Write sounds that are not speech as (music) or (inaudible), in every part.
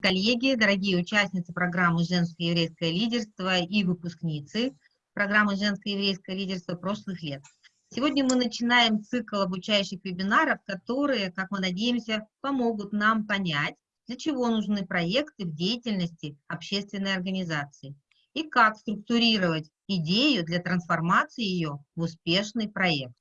коллеги, дорогие участницы программы «Женское еврейское лидерство» и выпускницы программы «Женское еврейское лидерство» прошлых лет. Сегодня мы начинаем цикл обучающих вебинаров, которые, как мы надеемся, помогут нам понять, для чего нужны проекты в деятельности общественной организации и как структурировать идею для трансформации ее в успешный проект.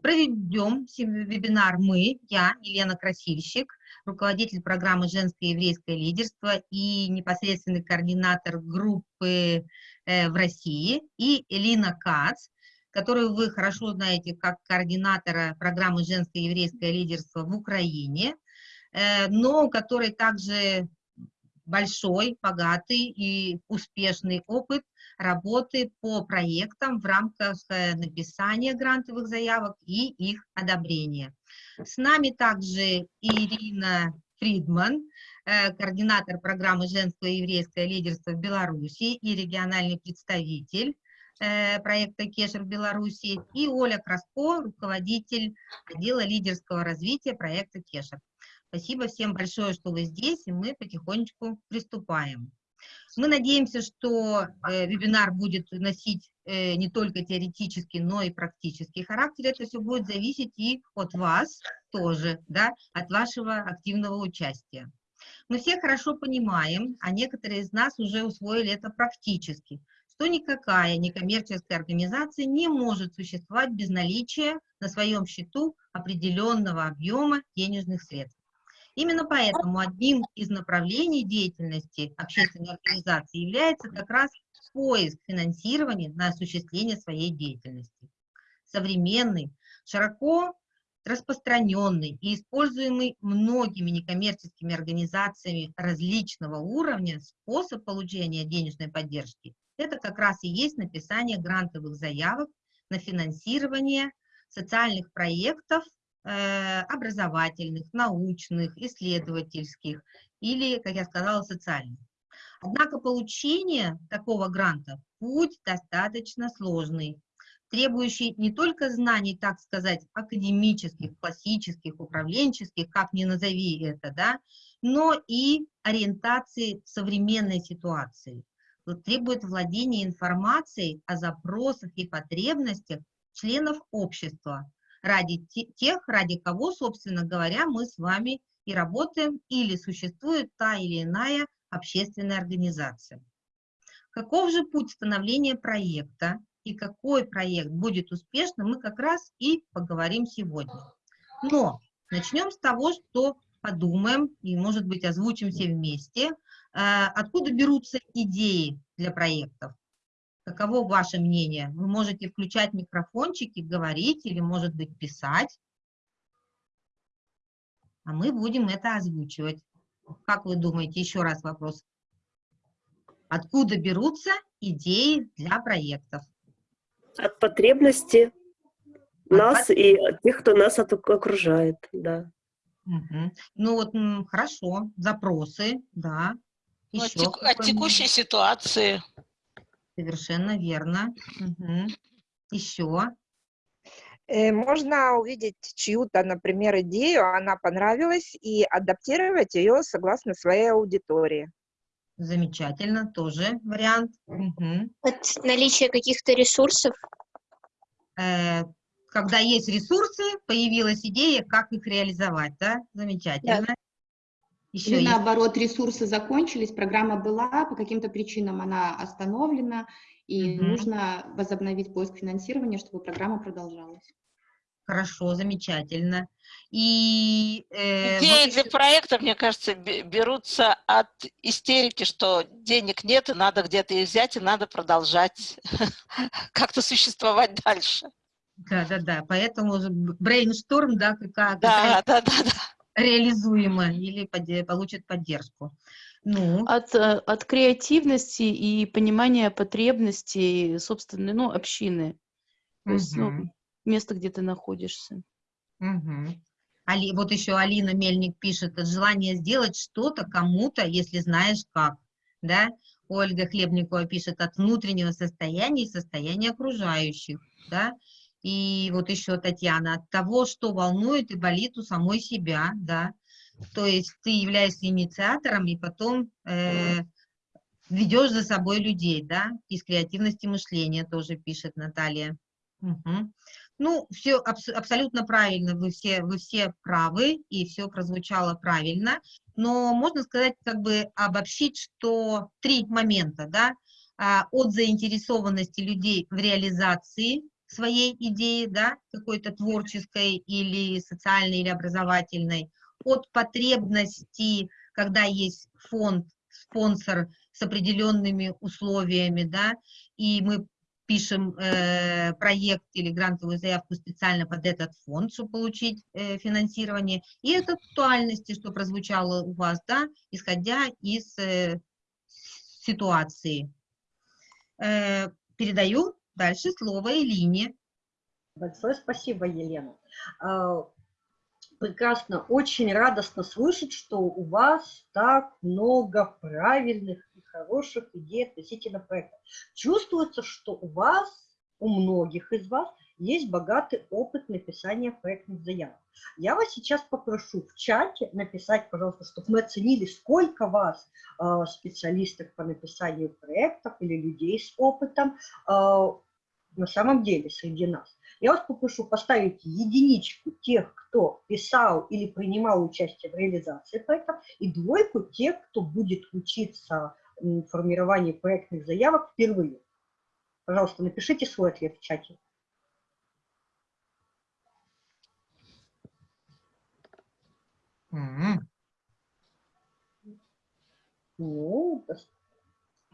Проведем вебинар мы, я, Елена Красильщик, руководитель программы «Женское еврейское лидерство» и непосредственный координатор группы э, в России, и Элина Кац, которую вы хорошо знаете как координатора программы «Женское еврейское лидерство» в Украине, э, но у которой также большой, богатый и успешный опыт работы по проектам в рамках э, написания грантовых заявок и их одобрения. С нами также Ирина Фридман, э, координатор программы «Женское и еврейское лидерство в Беларуси» и региональный представитель э, проекта Кешер в Беларуси, и Оля Краско, руководитель отдела лидерского развития проекта Кешер. Спасибо всем большое, что вы здесь, и мы потихонечку приступаем. Мы надеемся, что э, вебинар будет носить не только теоретический, но и практический характер. Это все будет зависеть и от вас тоже, да, от вашего активного участия. Мы все хорошо понимаем, а некоторые из нас уже усвоили это практически, что никакая некоммерческая организация не может существовать без наличия на своем счету определенного объема денежных средств. Именно поэтому одним из направлений деятельности общественной организации является как раз поиск финансирования на осуществление своей деятельности. Современный, широко распространенный и используемый многими некоммерческими организациями различного уровня способ получения денежной поддержки – это как раз и есть написание грантовых заявок на финансирование социальных проектов Э, образовательных, научных, исследовательских или, как я сказала, социальных. Однако получение такого гранта – путь достаточно сложный, требующий не только знаний, так сказать, академических, классических, управленческих, как ни назови это, да, но и ориентации в современной ситуации. Требует владения информацией о запросах и потребностях членов общества, ради тех, ради кого, собственно говоря, мы с вами и работаем, или существует та или иная общественная организация. Каков же путь становления проекта и какой проект будет успешным, мы как раз и поговорим сегодня. Но начнем с того, что подумаем и, может быть, озвучим все вместе, э, откуда берутся идеи для проектов. Каково ваше мнение? Вы можете включать микрофончики, говорить или, может быть, писать. А мы будем это озвучивать. Как вы думаете, еще раз вопрос. Откуда берутся идеи для проектов? От потребности от нас пот... и от тех, кто нас окружает, да. Угу. Ну вот, хорошо, запросы, да. Ну, от, тек... от текущей ситуации. Совершенно верно. Угу. Еще. Э, можно увидеть чью-то, например, идею, она понравилась, и адаптировать ее согласно своей аудитории. Замечательно, тоже вариант. Угу. От наличия каких-то ресурсов? Э, когда есть ресурсы, появилась идея, как их реализовать, да? Замечательно. Да. Еще Или есть. наоборот, ресурсы закончились, программа была, по каким-то причинам она остановлена, и угу. нужно возобновить поиск финансирования, чтобы программа продолжалась. Хорошо, замечательно. И, э, Идеи вот для проекта, мне кажется, берутся от истерики, что денег нет, и надо где-то их взять, и надо продолжать (laughs) как-то существовать дальше. Да, да, да. Поэтому брейншторм, да, какая-то. Да, да, да, да реализуемо или под, получит поддержку. Ну. От, э, от креативности и понимания потребностей собственной, ну, общины. То угу. есть, ну, место, где ты находишься. Угу. Али, вот еще Алина Мельник пишет, желание сделать что-то кому-то, если знаешь как, да? Ольга Хлебникова пишет, от внутреннего состояния и состояния окружающих, да? И вот еще Татьяна, от того, что волнует и болит у самой себя, да, то есть ты являешься инициатором и потом э, ведешь за собой людей, да, из креативности мышления тоже пишет Наталья. Угу. Ну, все абс абсолютно правильно, вы все, вы все правы, и все прозвучало правильно, но можно сказать, как бы обобщить, что три момента, да, а, от заинтересованности людей в реализации своей идеи, да, какой-то творческой или социальной или образовательной, от потребности, когда есть фонд, спонсор с определенными условиями, да, и мы пишем э, проект или грантовую заявку специально под этот фонд, чтобы получить э, финансирование, и от актуальности, что прозвучало у вас, да, исходя из э, ситуации. Э, передаю дальше слово Элине. Большое спасибо, Елена. Прекрасно, очень радостно слышать, что у вас так много правильных и хороших идей относительно проекта. Чувствуется, что у вас, у многих из вас, есть богатый опыт написания проектных заявок. Я вас сейчас попрошу в чате написать, пожалуйста, чтобы мы оценили, сколько вас, э, специалистов по написанию проектов или людей с опытом, э, на самом деле среди нас. Я вас попрошу поставить единичку тех, кто писал или принимал участие в реализации проектов, и двойку тех, кто будет учиться формированию проектных заявок впервые. Пожалуйста, напишите свой ответ в чате. Mm -hmm. Ну,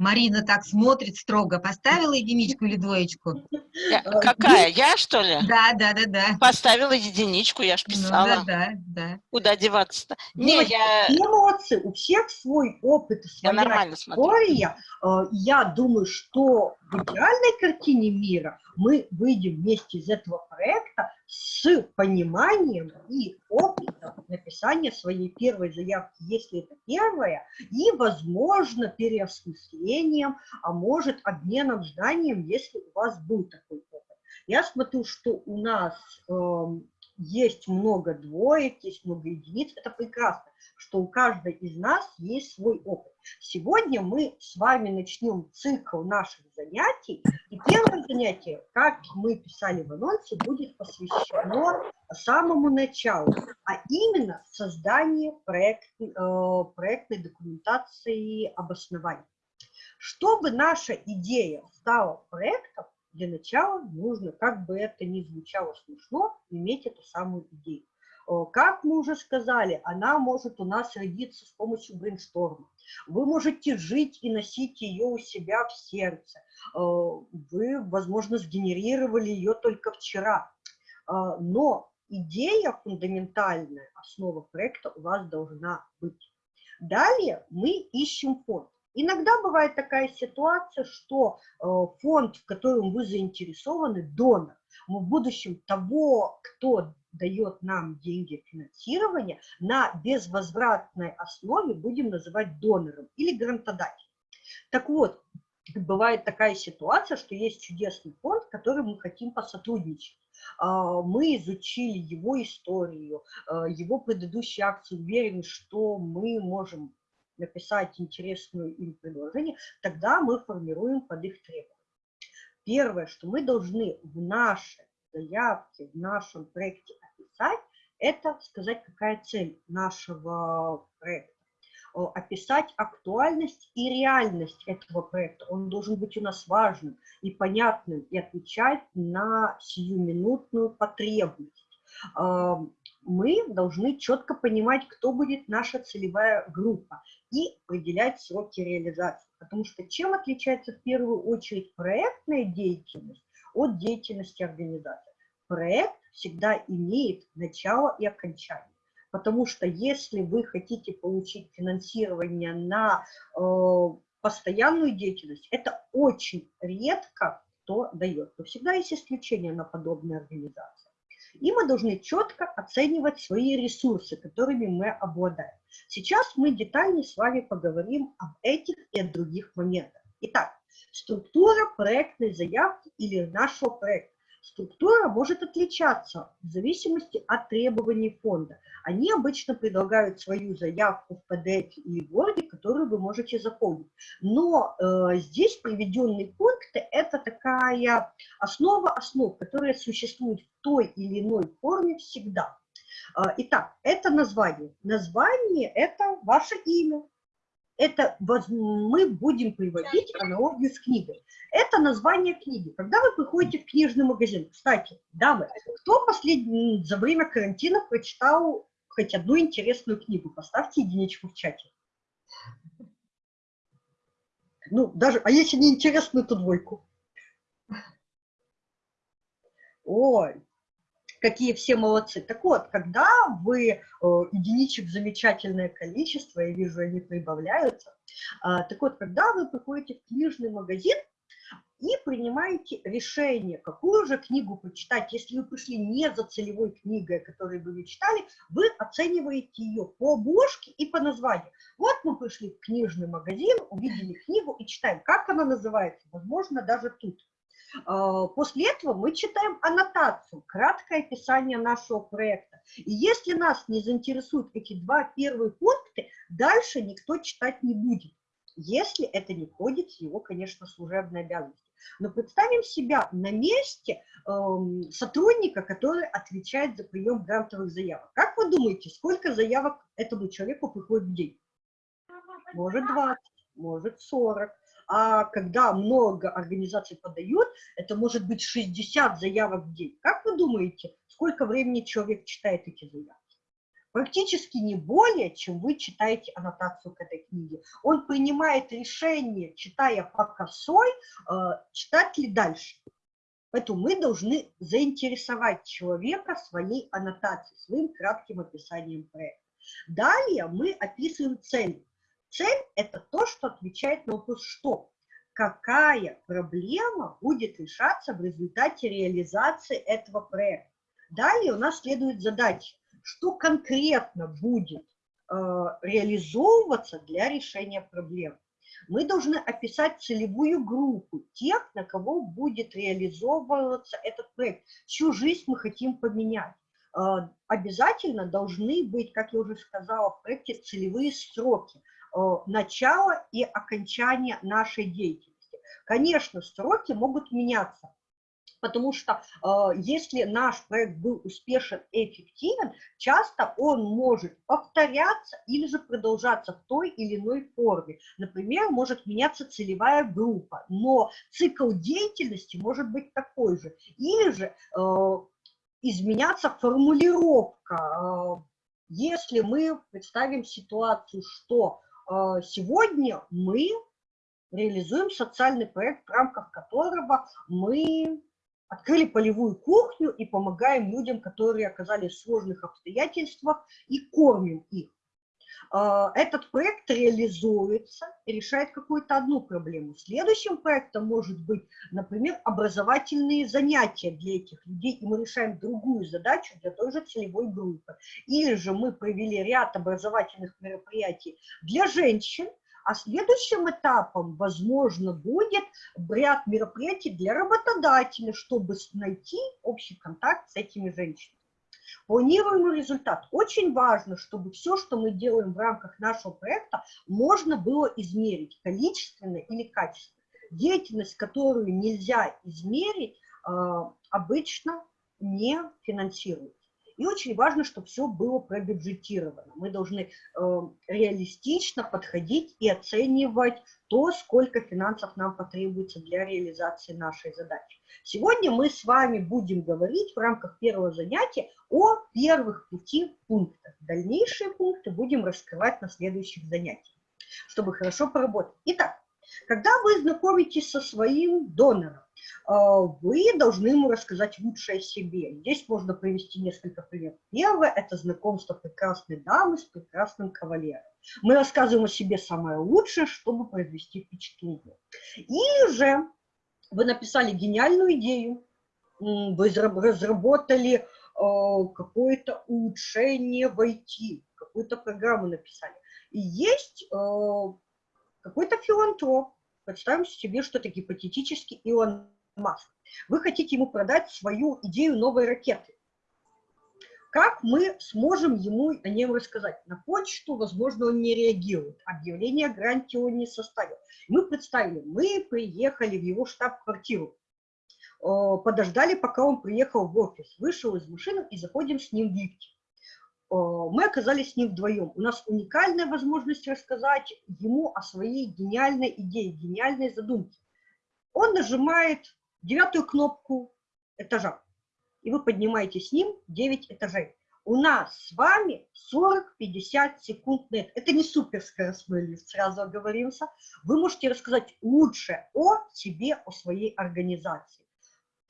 Марина так смотрит строго. Поставила единичку или двоечку? Я, какая? Я, что ли? Да, да, да, да. Поставила единичку, я ж писала. Ну, да, да, да. Куда деваться-то? Не, я... Эмоции, у всех свой опыт, своя я нормально история. Смотрю. Э, я думаю, что в идеальной картине мира мы выйдем вместе из этого проекта с пониманием и опытом написания своей первой заявки, если это первая, и, возможно, переосмыслением, а может, обменом знанием, если у вас был такой опыт. Я смотрю, что у нас э, есть много двоек, есть много единиц, это прекрасно, что у каждой из нас есть свой опыт. Сегодня мы с вами начнем цикл наших занятий, и первое занятие, как мы писали в анонсе, будет посвящено самому началу, а именно созданию проект, э, проектной документации обоснования. Чтобы наша идея стала проектом, для начала нужно, как бы это ни звучало смешно, иметь эту самую идею. Как мы уже сказали, она может у нас родиться с помощью брейншторма. Вы можете жить и носить ее у себя в сердце. Вы, возможно, сгенерировали ее только вчера. Но идея фундаментальная, основа проекта у вас должна быть. Далее мы ищем фонд. Иногда бывает такая ситуация, что э, фонд, в котором вы заинтересованы, донор. В будущем того, кто дает нам деньги финансирования, на безвозвратной основе будем называть донором или грантодателем. Так вот, бывает такая ситуация, что есть чудесный фонд, с которым мы хотим посотрудничать. А, мы изучили его историю, э, его предыдущие акции, уверены, что мы можем написать интересную им предложение, тогда мы формируем под их требования. Первое, что мы должны в нашей заявке, в нашем проекте описать, это сказать, какая цель нашего проекта описать актуальность и реальность этого проекта. Он должен быть у нас важным и понятным и отвечать на сиюминутную потребность мы должны четко понимать, кто будет наша целевая группа и определять сроки реализации. Потому что чем отличается в первую очередь проектная деятельность от деятельности организации? Проект всегда имеет начало и окончание. Потому что если вы хотите получить финансирование на э, постоянную деятельность, это очень редко кто дает. Но всегда есть исключения на подобные организации. И мы должны четко оценивать свои ресурсы, которыми мы обладаем. Сейчас мы детально с вами поговорим об этих и о других моментах. Итак, структура проектной заявки или нашего проекта. Структура может отличаться в зависимости от требований фонда. Они обычно предлагают свою заявку в PDF или Word, которую вы можете заполнить. Но э, здесь приведенные пункты – это такая основа основ, которая существует в той или иной форме всегда. Э, итак, это название. Название – это ваше имя, это мы будем приводить аналогию с книгой. Это название книги. Когда вы приходите в книжный магазин, кстати, дамы, кто последний, за время карантина прочитал хоть одну интересную книгу? Поставьте единичку в чате. Ну, даже, а если не интересную, то двойку. Ой, какие все молодцы. Так вот, когда вы, э, единичек замечательное количество, я вижу, они прибавляются, а, так вот, когда вы приходите в книжный магазин и принимаете решение, какую же книгу почитать, если вы пришли не за целевой книгой, которую вы читали, вы оцениваете ее по обложке и по названию. Вот мы пришли в книжный магазин, увидели книгу и читаем, как она называется, возможно, даже тут. А, после этого мы читаем аннотацию, краткое описание нашего проекта. И если нас не заинтересуют эти два первые пункта, дальше никто читать не будет, если это не входит в его, конечно, служебные обязанности. Но представим себя на месте э, сотрудника, который отвечает за прием грантовых заявок. Как вы думаете, сколько заявок этому человеку приходит в день? Может 20, может 40 а когда много организаций подают, это может быть 60 заявок в день. Как вы думаете, сколько времени человек читает эти заявки? Практически не более, чем вы читаете аннотацию к этой книге. Он принимает решение, читая по косой, э, читать ли дальше. Поэтому мы должны заинтересовать человека своей аннотацией, своим кратким описанием проекта. Далее мы описываем цель. Цель – это то, что отвечает на вопрос «что?». Какая проблема будет решаться в результате реализации этого проекта? Далее у нас следует задача, что конкретно будет э, реализовываться для решения проблем. Мы должны описать целевую группу тех, на кого будет реализовываться этот проект, чью жизнь мы хотим поменять. Э, обязательно должны быть, как я уже сказала, в проекте целевые сроки. Э, начала и окончания нашей деятельности. Конечно, сроки могут меняться, потому что э, если наш проект был успешен и эффективен, часто он может повторяться или же продолжаться в той или иной форме. Например, может меняться целевая группа, но цикл деятельности может быть такой же. Или же э, изменяться формулировка. Если мы представим ситуацию, что сегодня мы реализуем социальный проект, в рамках которого мы открыли полевую кухню и помогаем людям, которые оказались в сложных обстоятельствах, и кормим их. А, этот проект реализуется решает какую-то одну проблему. Следующим проектом может быть, например, образовательные занятия для этих людей, и мы решаем другую задачу для той же целевой группы. Или же мы провели ряд образовательных мероприятий для женщин, а следующим этапом, возможно, будет ряд мероприятий для работодателя, чтобы найти общий контакт с этими женщинами. Планируемый результат. Очень важно, чтобы все, что мы делаем в рамках нашего проекта, можно было измерить количественно или качественно. Деятельность, которую нельзя измерить, а, обычно не финансируется. И очень важно, чтобы все было пробюджетировано. Мы должны э, реалистично подходить и оценивать то, сколько финансов нам потребуется для реализации нашей задачи. Сегодня мы с вами будем говорить в рамках первого занятия о первых пяти пунктах. Дальнейшие пункты будем раскрывать на следующих занятиях, чтобы хорошо поработать. Итак, когда вы знакомитесь со своим донором, вы должны ему рассказать лучшее о себе. Здесь можно привести несколько примеров. Первое – это знакомство прекрасной дамы с прекрасным кавалером. Мы рассказываем о себе самое лучшее, чтобы произвести впечатление. Или же вы написали гениальную идею, вы разработали а, какое-то улучшение в IT, какую-то программу написали. И есть а, какой-то филантроп, представим себе, что это гипотетически Илон Маск. Вы хотите ему продать свою идею новой ракеты. Как мы сможем ему о нем рассказать? На почту, возможно, он не реагирует. Объявление о гранте он не составил. Мы представили, мы приехали в его штаб-квартиру, э, подождали, пока он приехал в офис, вышел из машины и заходим с ним в лифте. Э, мы оказались с ним вдвоем. У нас уникальная возможность рассказать ему о своей гениальной идее, гениальной задумке. Он нажимает девятую кнопку этажа и вы поднимаете с ним 9 этажей. У нас с вами 40-50 секунд нет. Это не суперскоростной лифт, сразу оговоримся. Вы можете рассказать лучше о себе, о своей организации.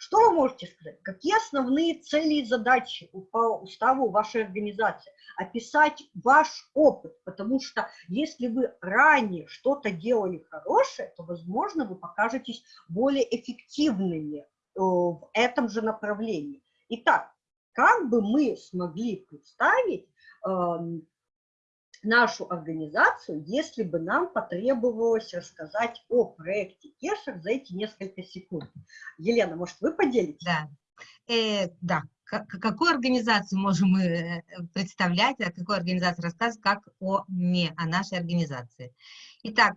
Что вы можете сказать? Какие основные цели и задачи по уставу вашей организации? Описать ваш опыт, потому что если вы ранее что-то делали хорошее, то, возможно, вы покажетесь более эффективными Э, в этом же направлении. Итак, как бы мы смогли представить эм, нашу организацию, если бы нам потребовалось рассказать о проекте Кешер за эти несколько секунд. Елена, может, вы поделитесь? Да, э, да. какую организацию можем мы э, представлять, о какой организации рассказывать, как о не о нашей организации. Итак,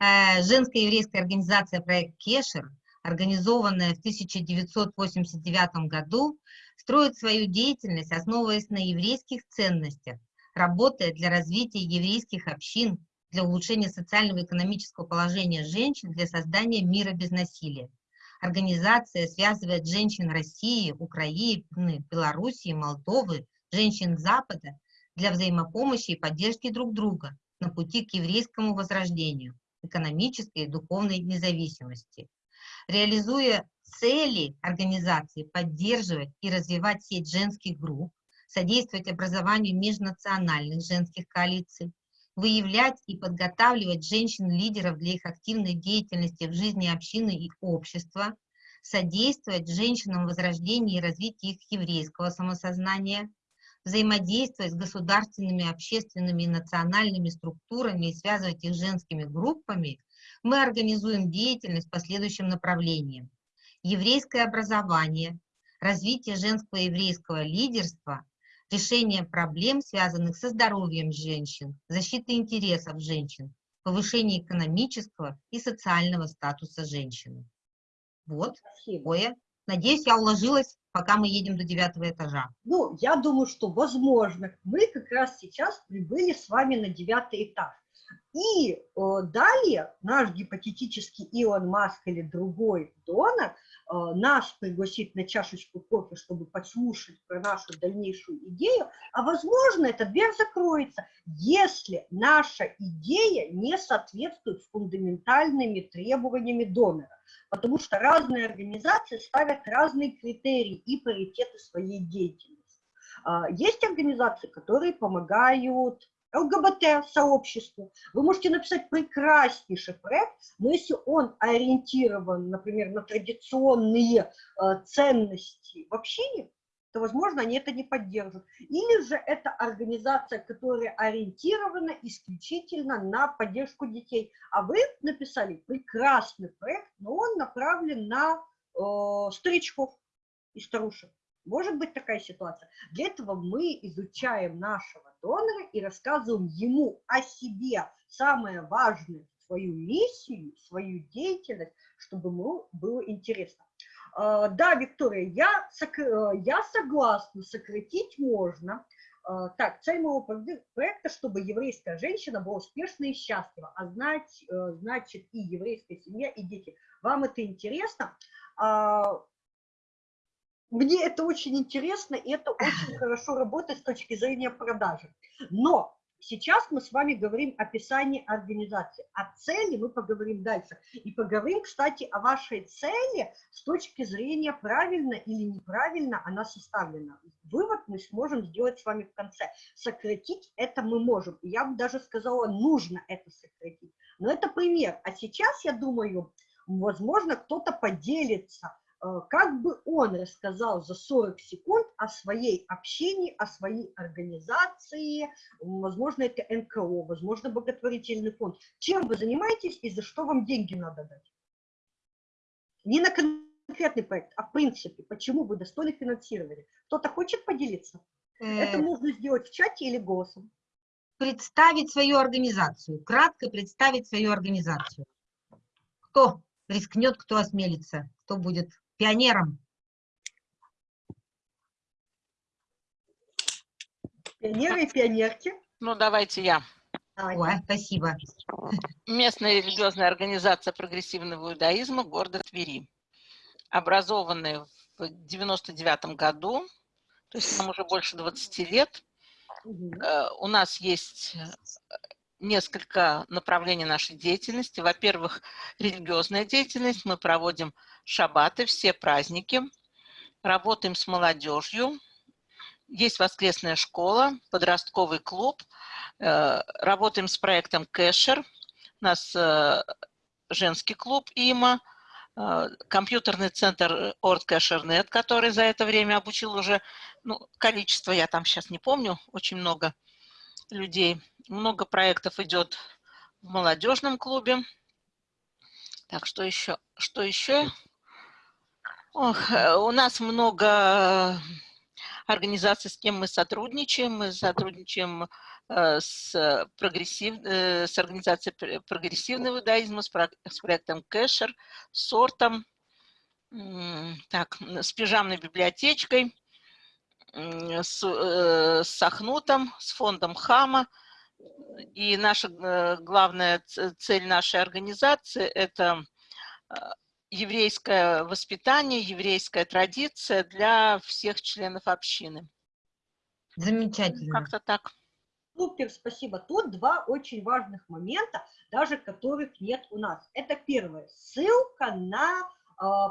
э, женская еврейская организация проект Кешер – организованная в 1989 году, строит свою деятельность, основываясь на еврейских ценностях, работая для развития еврейских общин, для улучшения социального и экономического положения женщин, для создания мира без насилия. Организация связывает женщин России, Украины, Белоруссии, Молдовы, женщин Запада для взаимопомощи и поддержки друг друга на пути к еврейскому возрождению, экономической и духовной независимости реализуя цели организации, поддерживать и развивать сеть женских групп, содействовать образованию межнациональных женских коалиций, выявлять и подготавливать женщин-лидеров для их активной деятельности в жизни общины и общества, содействовать женщинам в возрождении и развитии их еврейского самосознания, взаимодействовать с государственными, общественными и национальными структурами и связывать их с женскими группами – мы организуем деятельность по следующим направлениям. Еврейское образование, развитие женского еврейского лидерства, решение проблем, связанных со здоровьем женщин, защита интересов женщин, повышение экономического и социального статуса женщины. Вот, такое. Надеюсь, я уложилась, пока мы едем до девятого этажа. Ну, я думаю, что возможно. Мы как раз сейчас прибыли с вами на девятый этаж. И э, далее наш гипотетический Илон Маск или другой донор нас пригласит на чашечку кофе, чтобы послушать про нашу дальнейшую идею, а возможно эта дверь закроется, если наша идея не соответствует фундаментальными требованиями донора. Потому что разные организации ставят разные критерии и паритеты своей деятельности. Э, есть организации, которые помогают ЛГБТ-сообществу. Вы можете написать прекраснейший проект, но если он ориентирован, например, на традиционные э, ценности в общине, то, возможно, они это не поддержат. Или же это организация, которая ориентирована исключительно на поддержку детей. А вы написали прекрасный проект, но он направлен на э, старичков и старушек. Может быть такая ситуация. Для этого мы изучаем нашего донора и рассказываем ему о себе, самое важное, свою миссию, свою деятельность, чтобы ему было интересно. А, да, Виктория, я, я согласна, сократить можно. А, так, цель моего проекта, чтобы еврейская женщина была успешна и счастлива, а знать, э, значит и еврейская семья, и дети. Вам это интересно? Мне это очень интересно, и это очень хорошо работает с точки зрения продажи. Но сейчас мы с вами говорим о описании организации. О цели мы поговорим дальше. И поговорим, кстати, о вашей цели с точки зрения правильно или неправильно она составлена. Вывод мы сможем сделать с вами в конце. Сократить это мы можем. Я бы даже сказала, нужно это сократить. Но это пример. А сейчас, я думаю, возможно, кто-то поделится как бы он рассказал за 40 секунд о своей общении, о своей организации, возможно, это НКО, возможно, благотворительный фонд. Чем вы занимаетесь и за что вам деньги надо дать? Не на конкретный проект, а в принципе, почему вы достойны финансирования. Кто-то хочет поделиться? Это Э, можно сделать в чате или голосом. Представить свою организацию, кратко представить свою организацию. Кто рискнет, кто осмелится, кто будет пионером? Пионеры и пионерки. Ну, давайте я. Ой, спасибо. Местная религиозная организация прогрессивного иудаизма города Твери. Образованная в 99 году, то есть нам уже больше 20 лет. Э, У нас есть несколько направлений нашей деятельности. Во-первых, религиозная деятельность. Мы проводим шаббаты, все праздники. Работаем с молодежью. Есть воскресная школа, подростковый клуб. Э, Работаем с проектом Кэшер. У нас э, женский клуб ИМА, э, компьютерный центр ОРТ КешерНет, который за это время обучил уже, ну, количество я там сейчас не помню, очень много людей. Много проектов идет в молодежном клубе. Так, что еще? Что еще? Ох, э, у нас много организаций, с кем мы сотрудничаем. Мы сотрудничаем э, с, прогрессив, э, с организацией пр- прогрессивного иудаизма, с, с проектом Кешер, с Сортом, так, с пижамной библиотечкой, с, э, с Ахнутом, с фондом Хама. И наша э, главная цель нашей организации – это э, еврейское воспитание, еврейская традиция для всех членов общины. Замечательно. Как-то так. Супер, спасибо. Тут два очень важных момента, даже которых нет у нас. Это первое, ссылка на э,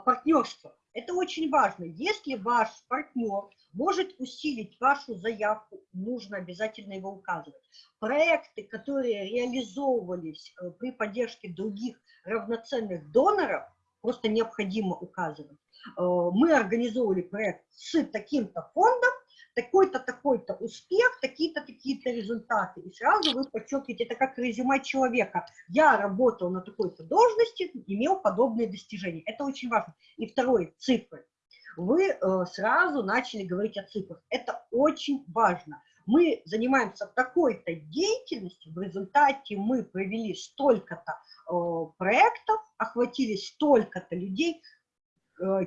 партнерство. Это очень важно. Если ваш партнер может усилить вашу заявку, нужно обязательно его указывать. Проекты, которые реализовывались э, при поддержке других равноценных доноров, просто необходимо указывать. Э, Мы организовывали проект с таким-то фондом, такой-то, такой-то успех, такие-то, такие-то результаты. И сразу вы подчеркиваете, это как резюме человека. Я работал на такой-то должности, имел подобные достижения. Это очень важно. И второе, цифры. Вы э, сразу начали говорить о цифрах. Это очень важно. Мы занимаемся такой-то деятельностью, в результате мы провели столько-то э, проектов, охватили столько-то людей,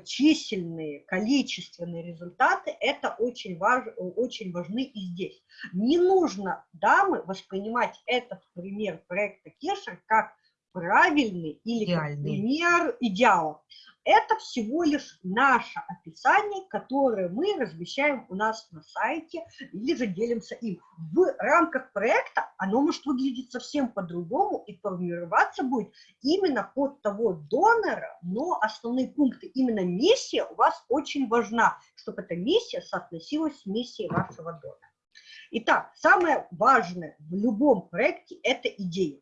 численные, количественные результаты, это очень, важ, очень важны и здесь. Не нужно, дамы, воспринимать этот пример проекта Кешер как правильный или как пример идеала. Это всего лишь наше описание, которое мы размещаем у нас на сайте или же делимся им. В рамках проекта оно может выглядеть совсем по-другому и формироваться будет именно под того донора, но основные пункты, именно миссия у вас очень важна, чтобы эта миссия соотносилась с миссией вашего донора. Итак, самое важное в любом проекте – это идея.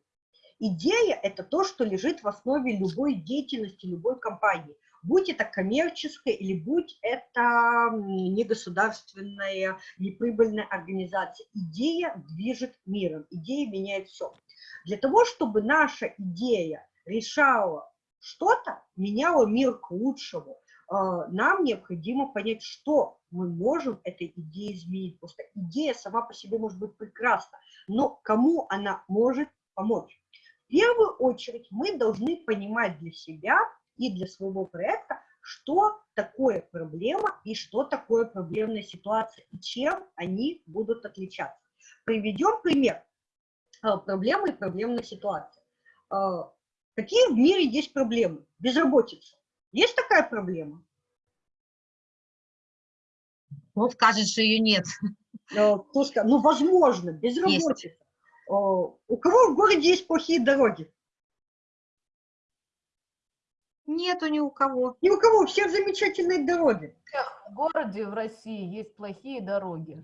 Идея – это то, что лежит в основе любой деятельности, любой компании. Будь это коммерческая или будь это негосударственная, неприбыльная организация. Идея движет миром, идея меняет все. Для того, чтобы наша идея решала что-то, меняла мир к лучшему, э, нам необходимо понять, что мы можем этой идеей изменить. Просто идея сама по себе может быть прекрасна, но кому она может помочь? В первую очередь мы должны понимать для себя и для своего проекта, что такое проблема и что такое проблемная ситуация, и чем они будут отличаться. Приведем пример э, проблемы и проблемной ситуации. Э, Какие в мире есть проблемы? Безработица. Есть такая проблема? Кто скажет, что ее нет? Э, Ну, возможно, безработица. Э, У кого в городе есть плохие дороги? Нету ни у кого. Ни у кого, у всех замечательные дороги. В городе в России есть плохие дороги.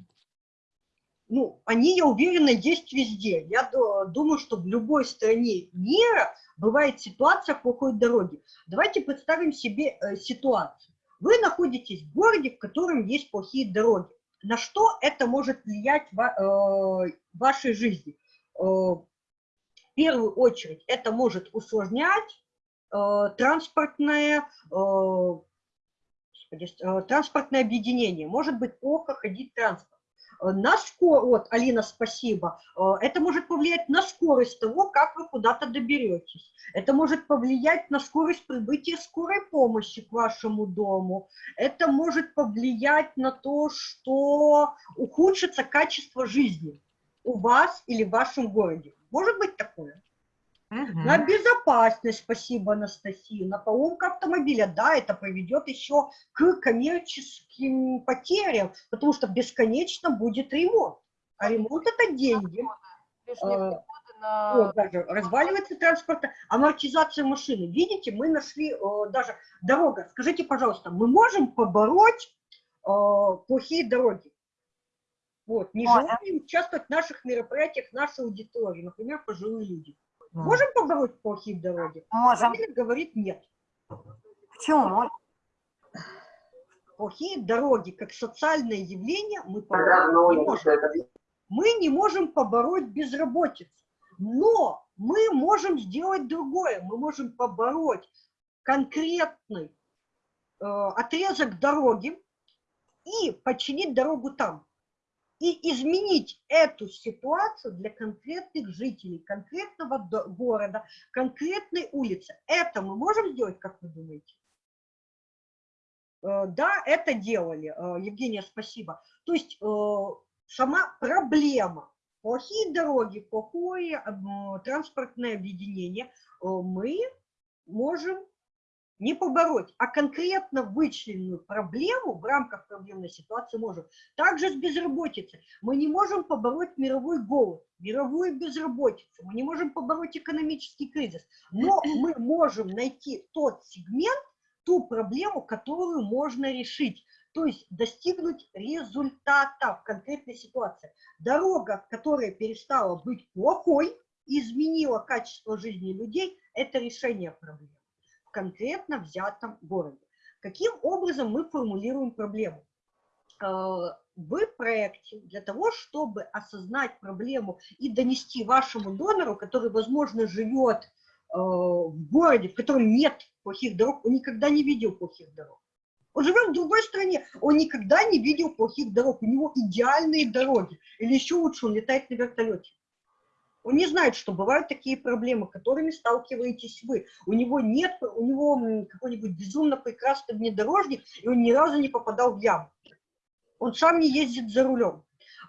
Ну, они, я уверена, есть везде. Я ду- думаю, что в любой стране мира бывает ситуация плохой дороги. Давайте представим себе э, ситуацию. Вы находитесь в городе, в котором есть плохие дороги. На что это может влиять в э, вашей жизни? Э, в первую очередь это может усложнять э, транспортное, э, транспортное объединение, может быть плохо ходить транспорт. На скорость, вот, Алина, спасибо, это может повлиять на скорость того, как вы куда-то доберетесь. Это может повлиять на скорость прибытия скорой помощи к вашему дому. Это может повлиять на то, что ухудшится качество жизни у вас или в вашем городе. Может быть такое? Мгм. На безопасность, спасибо, Анастасия. На поломку автомобиля, да, это приведет еще к коммерческим потерям, потому что бесконечно будет ремонт. А ремонт это деньги. Расходы на... Вот, даже разваливается транспорт, амортизация машины. Видите, мы нашли э, даже дорога. Скажите, пожалуйста, мы можем побороть э, плохие дороги? Вот, не Можем. желаем участвовать в наших мероприятиях, в нашей аудитории, например, пожилые люди. Можем побороть плохие дороги? Можем. Или говорит нет. Почему? Плохие дороги, как социальное явление, мы побороть не можем. Мы не можем побороть безработицу, но мы можем сделать другое. Мы можем побороть конкретный э, отрезок дороги и починить дорогу там. И изменить эту ситуацию для конкретных жителей, конкретного города, конкретной улицы. Это мы можем сделать, как вы думаете? Э, Да, это делали. Э, Евгения, спасибо. То есть э, сама проблема, плохие дороги, плохое транспортное объединение, мы можем не побороть, а конкретно вычлененную проблему в рамках проблемной ситуации можем. Также с безработицей. Мы не можем побороть мировой голод, мировую безработицу, мы не можем побороть экономический кризис, но мы можем найти тот сегмент, ту проблему, которую можно решить. То есть достигнуть результата в конкретной ситуации. Дорога, которая перестала быть плохой, изменила качество жизни людей, это решение проблемы конкретно взятом городе. Каким образом мы формулируем проблему? Э, В проекте для того, чтобы осознать проблему и донести вашему донору, который, возможно, живет э, в городе, в котором нет плохих дорог, он никогда не видел плохих дорог. Он живет в другой стране, он никогда не видел плохих дорог, у него идеальные дороги. Или еще лучше, он летает на вертолете. Он не знает, что бывают такие проблемы, которыми сталкиваетесь вы. У него нет, у него какой-нибудь безумно прекрасный внедорожник, и он ни разу не попадал в яму. Он сам не ездит за рулем.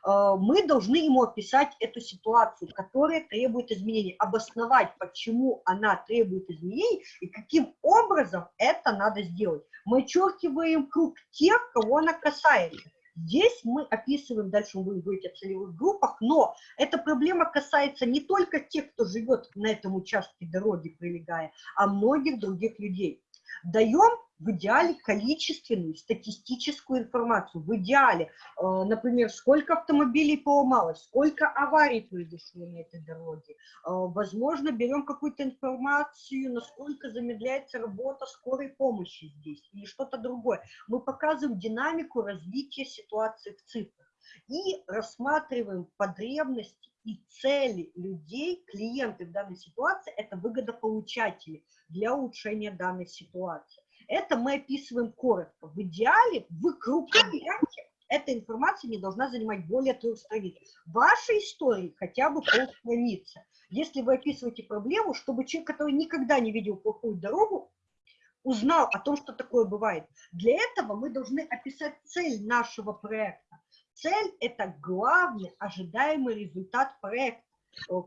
Э, Мы должны ему описать эту ситуацию, которая требует изменений, обосновать, почему она требует изменений и каким образом это надо сделать. Мы очеркиваем круг тех, кого она касается. Здесь мы описываем, дальше мы будем говорить о целевых группах, но эта проблема касается не только тех, кто живет на этом участке дороги, прилегая, а многих других людей. Даем в идеале количественную статистическую информацию. В идеале, э, например, сколько автомобилей поломалось, сколько аварий произошло на этой дороге. Э, Возможно, берем какую-то информацию, насколько замедляется работа скорой помощи здесь или что-то другое. Мы показываем динамику развития ситуации в цифрах и рассматриваем потребности и цели людей, клиенты в данной ситуации, это выгодополучатели для улучшения данной ситуации. Это мы описываем коротко. В идеале в крупном варианте эта информация не должна занимать более трех страниц. В вашей истории хотя бы полстраницы. Если вы описываете проблему, чтобы человек, который никогда не видел плохую дорогу, узнал о том, что такое бывает. Для этого мы должны описать цель нашего проекта. Цель – это главный ожидаемый результат проекта,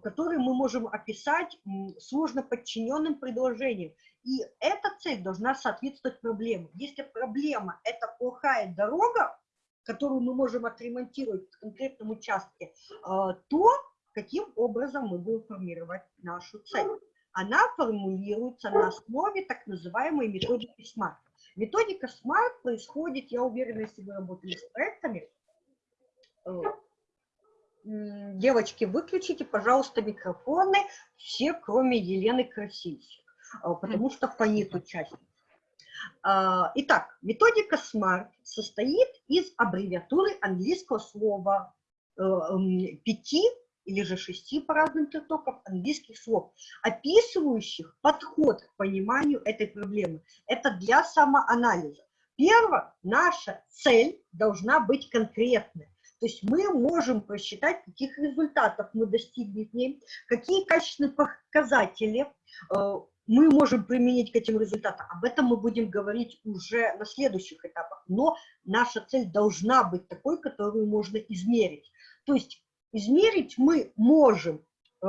который мы можем описать сложно подчиненным предложением. И эта цель должна соответствовать проблеме. Если проблема – это плохая дорога, которую мы можем отремонтировать в конкретном участке, э, то каким образом мы будем формировать нашу цель? Она формулируется на основе так называемой методики SMART. Методика SMART происходит, я уверена, если вы работали с проектами, э, девочки, выключите, пожалуйста, микрофоны, все, кроме Елены Красильщик, э, потому что фонит участник. А, Итак, методика SMART состоит из аббревиатуры английского слова э, пяти или же шести по разным трактовкам английских слов, описывающих подход к пониманию этой проблемы. Это для самоанализа. Первое, наша цель должна быть конкретной. То есть мы можем просчитать, каких результатов мы достигли какие качественные показатели э, мы можем применить к этим результатам. Об этом мы будем говорить уже на следующих этапах. Но наша цель должна быть такой, которую можно измерить. То есть измерить мы можем, э,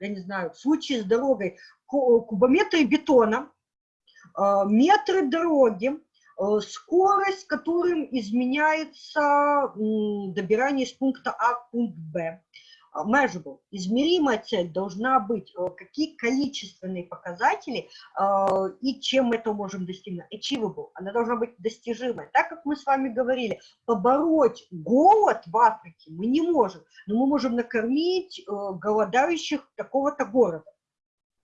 я не знаю, в случае с дорогой кубометры бетона, э, метры дороги, скорость, которым изменяется добирание из пункта А в пункт Б, measurable, измеримая цель должна быть, э, какие количественные показатели э, и чем мы это можем достигнуть. Achievable, она должна быть достижимой. Так как мы с вами говорили, побороть голод в Африке мы не можем, но мы можем накормить э, голодающих такого-то города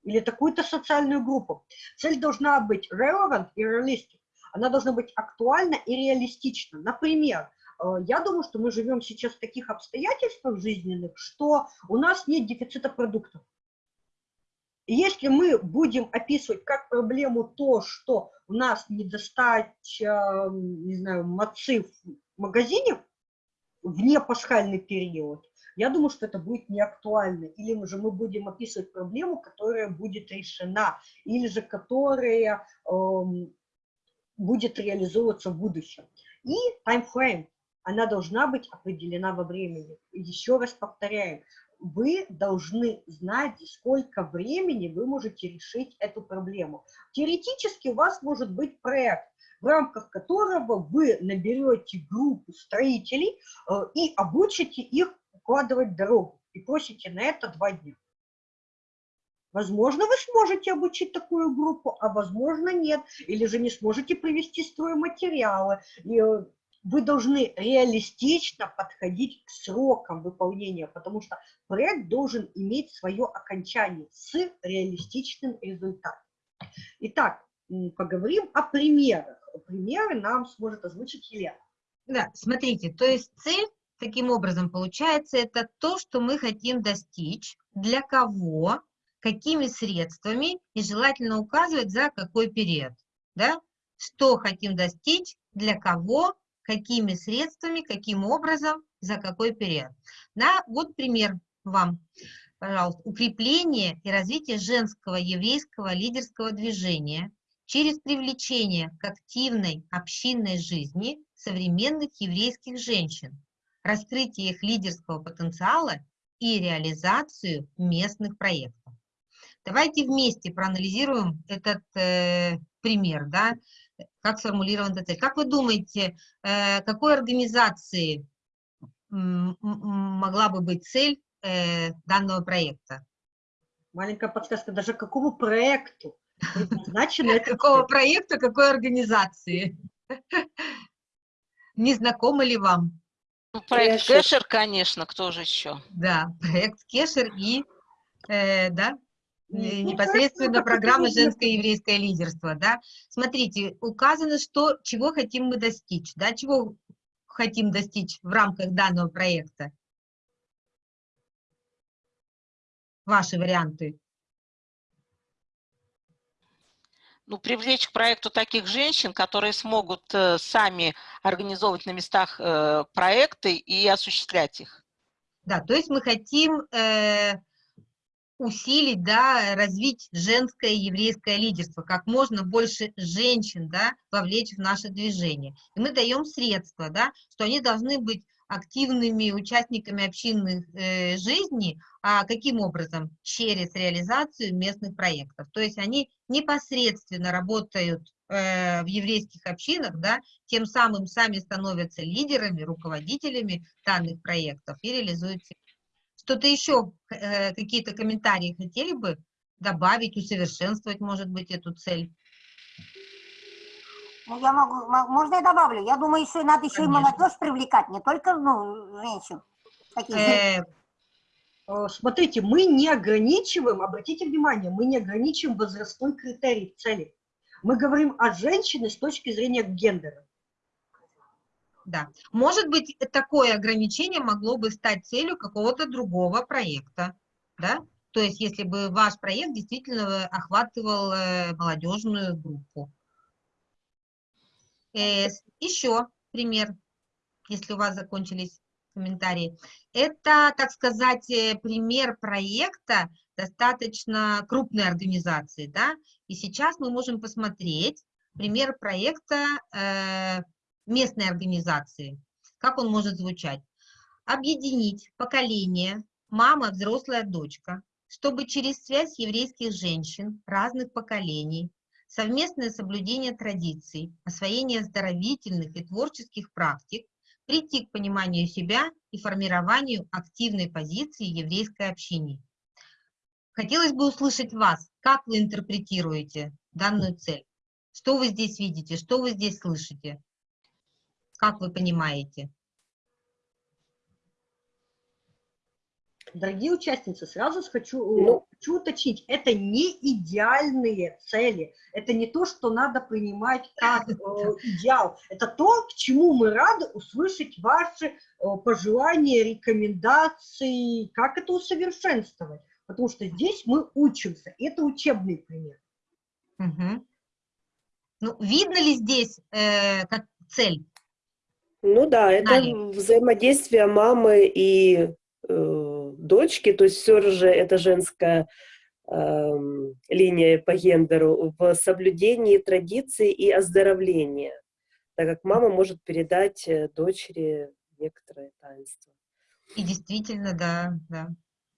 или такую-то социальную группу. Цель должна быть relevant и realistic. Она должна быть актуальна и реалистична. Например, Э, я думаю, что мы живем сейчас в таких обстоятельствах жизненных, что у нас нет дефицита продуктов. Если мы будем описывать как проблему то, что у нас недостача, не знаю, мацы в магазине вне пасхальный период, я думаю, что это будет не актуально. Или же мы будем описывать проблему, которая будет решена, или же которая эм, будет реализовываться в будущем. И таймфрейм она должна быть определена во времени. Еще раз повторяем, вы должны знать, сколько времени вы можете решить эту проблему. Теоретически у вас может быть проект, в рамках которого вы наберете группу строителей э, и обучите их укладывать дорогу. И просите на это два дня. Возможно, вы сможете обучить такую группу, а возможно нет. Или же не сможете привести стройматериалы. И э, вы должны реалистично подходить к срокам выполнения, потому что проект должен иметь свое окончание с реалистичным результатом. Итак, поговорим о примерах. Примеры нам сможет озвучить Елена. Да, смотрите, то есть цель таким образом получается, это то, что мы хотим достичь, для кого, какими средствами и желательно указывать за какой период. Да? Что хотим достичь, для кого, какими средствами, каким образом, за какой период. На, вот пример вам, пожалуйста. Укрепление и развитие женского еврейского лидерского движения через привлечение к активной общинной жизни современных еврейских женщин, раскрытие их лидерского потенциала и реализацию местных проектов. Давайте вместе проанализируем этот э, пример. Да? как сформулирована эта цель. Как вы думаете, э, какой организации могла бы быть цель э, данного проекта? Маленькая подсказка, даже какому проекту? Какого проекта, какой организации? Не знакомо ли вам? Ну, проект Кешер, конечно, кто же еще? Да, проект Кешер и, э, да, непосредственно программа «Женское еврейское лидерство». Да? Смотрите, указано, что, чего хотим мы достичь, да? чего хотим достичь в рамках данного проекта. Ваши варианты. ну, привлечь к проекту таких женщин, которые смогут э, сами организовывать на местах э, проекты и осуществлять их. Да, то есть мы хотим э, усилить, да, развить женское еврейское лидерство, как можно больше женщин, да, вовлечь в наше движение. И мы даем средства, да, что они должны быть активными участниками общинной э, жизни, а каким образом? Через реализацию местных проектов. То есть они непосредственно работают э, в еврейских общинах, да, тем самым сами становятся лидерами, руководителями данных проектов и реализуют что-то еще, э, какие-то комментарии хотели бы добавить, усовершенствовать, может быть, эту цель? Ну, я могу, можно я добавлю? Я думаю, еще надо еще Конечно. и молодежь привлекать, не только, ну, женщин. Э, э, смотрите, мы не ограничиваем, обратите внимание, мы не ограничиваем возрастной критерий цели. Мы говорим о женщине с точки зрения гендера. Да. Может быть, такое ограничение могло бы стать целью какого-то другого проекта, да? То есть, если бы ваш проект действительно охватывал э, молодежную группу. Э, Еще пример, если у вас закончились комментарии. Это, так сказать, э, пример проекта достаточно крупной организации, да, и сейчас мы можем посмотреть пример проекта э, местной организации. Как он может звучать? Объединить поколение мама, взрослая дочка, чтобы через связь еврейских женщин разных поколений, совместное соблюдение традиций, освоение оздоровительных и творческих практик, прийти к пониманию себя и формированию активной позиции еврейской общины. Хотелось бы услышать вас, как вы интерпретируете данную цель? Что вы здесь видите, что вы здесь слышите? Как вы понимаете? Дорогие участницы, сразу хочу, Ну. хочу уточнить, это не идеальные цели, это не то, что надо принимать как э, (laughs) идеал, это то, к чему мы рады услышать ваши э, пожелания, рекомендации, как это усовершенствовать, потому что здесь мы учимся, и это учебный пример. Мгм. Ну, видно ли здесь э, как цель? Ну да, это Далее. взаимодействие мамы и э, дочки, то есть все же это женская эм, линия по гендеру в соблюдении традиций и оздоровлении, так как мама может передать э, дочери некоторые таинства. И действительно, да, да.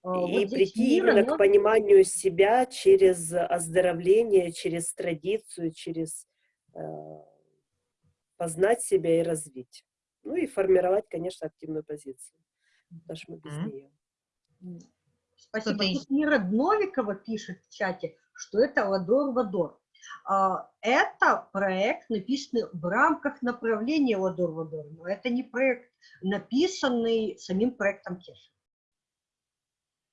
А, вот И здесь прийти Мира, именно к но- пониманию себя через оздоровление, через традицию, через э, познать себя и развить. Ну и формировать, конечно, активную позицию. Потому что мы без Мгм. нее. Спасибо. Тут Мира Дновикова пишет в чате, что это Ладор-Вадор. А, Это проект, написанный в рамках направления Ладор-Вадор, но это не проект, написанный самим проектом Кеша.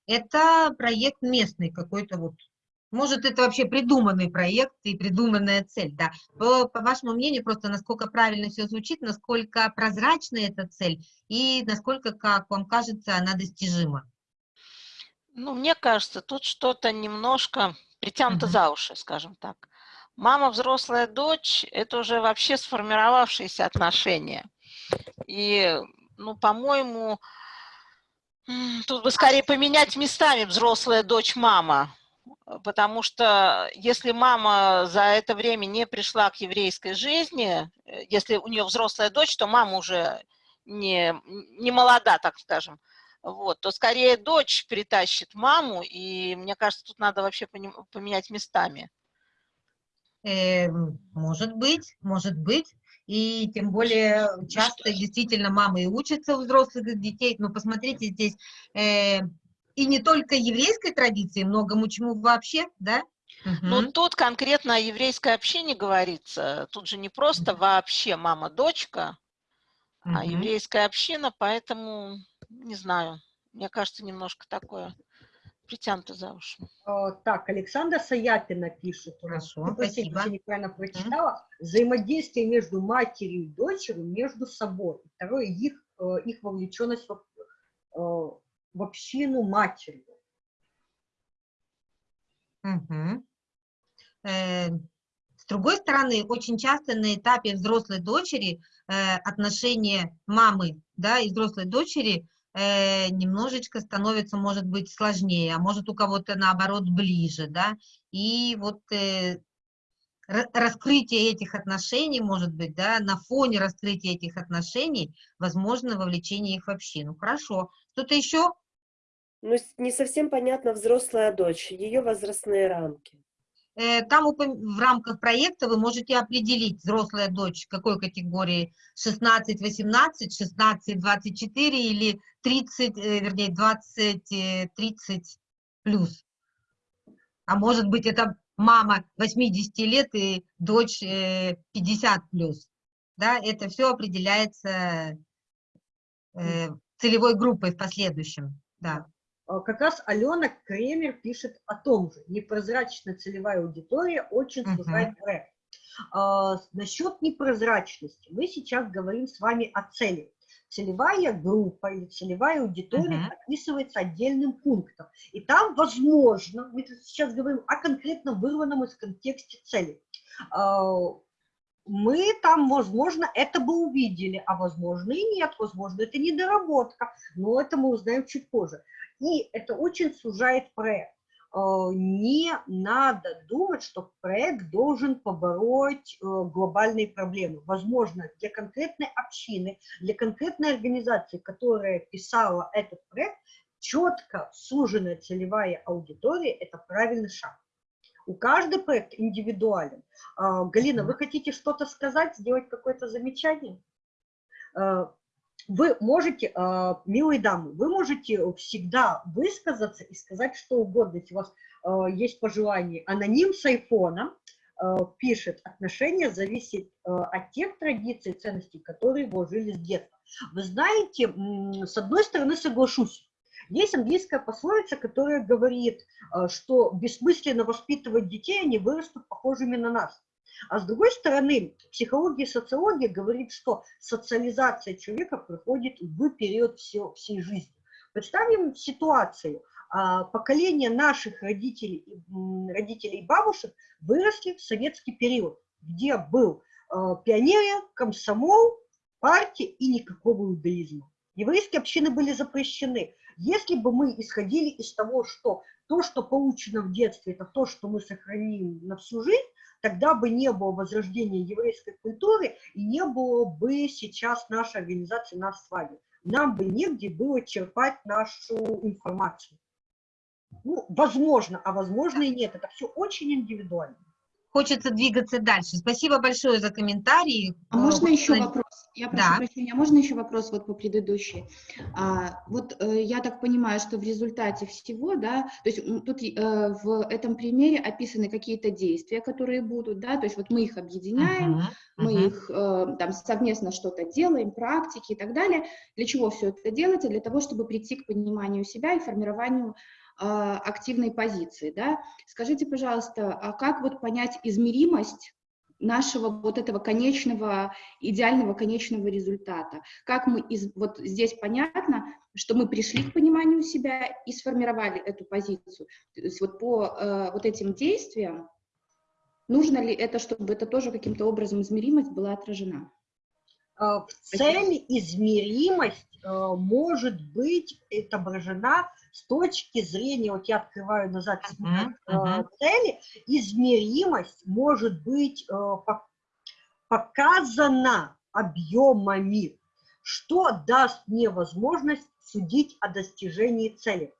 Это проект местный какой-то вот. Может, это вообще придуманный проект и придуманная цель, да. По, по вашему мнению, просто насколько правильно все звучит, насколько прозрачна эта цель и насколько, как вам кажется, она достижима. Ну, мне кажется, тут что-то немножко притянуто Мгм. за уши, скажем так. Мама, взрослая дочь – это уже вообще сформировавшиеся отношения. И, ну, по-моему, тут бы скорее поменять местами взрослая дочь, мама. Э, Потому что если мама за это время не пришла к еврейской жизни, э, если у нее взрослая дочь, то мама уже не, не молода, так скажем. Вот, то скорее дочь притащит маму, и мне кажется, тут надо вообще поменять местами. Э, может быть, может быть. И тем более часто действительно мамы и учатся у взрослых детей. Но посмотрите здесь, э, и не только еврейской традиции, многому чему вообще, да? Но Мгм. тут конкретно о еврейской общине говорится. Тут же не просто вообще мама-дочка, а Мгм. еврейская община, поэтому, не знаю, мне кажется, немножко такое притянуто за уши. А, Так, Александра Саяпина пишет. у нас. Хорошо, простите, спасибо. если неправильно прочитала. Взаимодействие между матерью и дочерью, между собой. Второе, их, э, их вовлеченность в, э, в общину матерью. Мгм. Э, С другой стороны, очень часто на этапе взрослой дочери э, отношения мамы да, и взрослой дочери э, немножечко становится, может быть, сложнее, а может у кого-то наоборот ближе, да, и вот э, ра- раскрытие этих отношений, может быть, да, на фоне раскрытия этих отношений, возможно, вовлечение их в общину. Хорошо. Что-то еще? Ну, не совсем понятно взрослая дочь, ее возрастные рамки. Э, Там в рамках проекта вы можете определить, взрослая дочь какой категории, 16-18, 16-24 или 30, э, вернее, 20-30 плюс. А может быть, это мама 80 лет и дочь э, 50 плюс. Да, это все определяется э, целевой группой в последующем. Да. А, Как раз Алена Кремер пишет о том же. Непрозрачная целевая аудитория очень сужает проект. А, Насчет непрозрачности. Мы сейчас говорим с вами о цели. Целевая группа или целевая аудитория Мгм. описывается отдельным пунктом. И там, возможно, мы сейчас говорим о конкретно вырванном из контекста цели. А, мы там, возможно, это бы увидели, а возможно и нет, возможно, это недоработка, но это мы узнаем чуть позже. И это очень сужает проект. Э, не надо думать, что проект должен побороть э, глобальные проблемы. Возможно, для конкретной общины, для конкретной организации, которая писала этот проект, четко суженная целевая аудитория – это правильный шаг. У каждого проект индивидуален. Э, Галина, вы хотите что-то сказать, сделать какое-то замечание? Вы можете, а, милые дамы, вы можете всегда высказаться и сказать что угодно, если у вас а, есть пожелание. Аноним с айфона а, пишет, отношения зависят от тех традиций и ценностей, которые вложили с детства. Вы знаете, с одной стороны соглашусь, есть английская пословица, которая говорит, что бессмысленно воспитывать детей, они вырастут похожими на нас. А с другой стороны, психология и социология говорит, что социализация человека проходит в период все, всей жизни. Представим ситуацию. А, поколение наших родителей, родителей и бабушек выросли в советский период, где был а, пионерия, комсомол, партия и никакого иудаизма. Еврейские общины были запрещены. Если бы мы исходили из того, что то, что получено в детстве, это то, что мы сохраним на всю жизнь, тогда бы не было возрождения еврейской культуры и не было бы сейчас нашей организации «Нас с вами». Нам бы негде было черпать нашу информацию. Ну, возможно, а возможно и нет. Это все очень индивидуально хочется двигаться дальше. Спасибо большое за комментарии. А можно вот, еще вопрос? Я прошу да. прощения, а можно еще вопрос вот по предыдущей? А, вот э, я так понимаю, что в результате всего, да, то есть тут э, в этом примере описаны какие-то действия, которые будут, да, то есть вот мы их объединяем, uh -huh, мы uh -huh. их э, там совместно что-то делаем, практики и так далее. Для чего все это делается? Для того, чтобы прийти к пониманию себя и формированию а, активной позиции. Да? Скажите, пожалуйста, а как вот понять измеримость нашего вот этого конечного, идеального конечного результата? Как мы, из, вот здесь понятно, что мы пришли к пониманию себя и сформировали эту позицию. То есть вот по э, вот этим действиям, нужно ли это, чтобы это тоже каким-то образом измеримость была отражена? А, в цели измеримость э, может быть отображена с точки зрения, вот я открываю назад uh -huh, цели, измеримость может быть э, показана объемами, что даст мне возможность судить о достижении цели.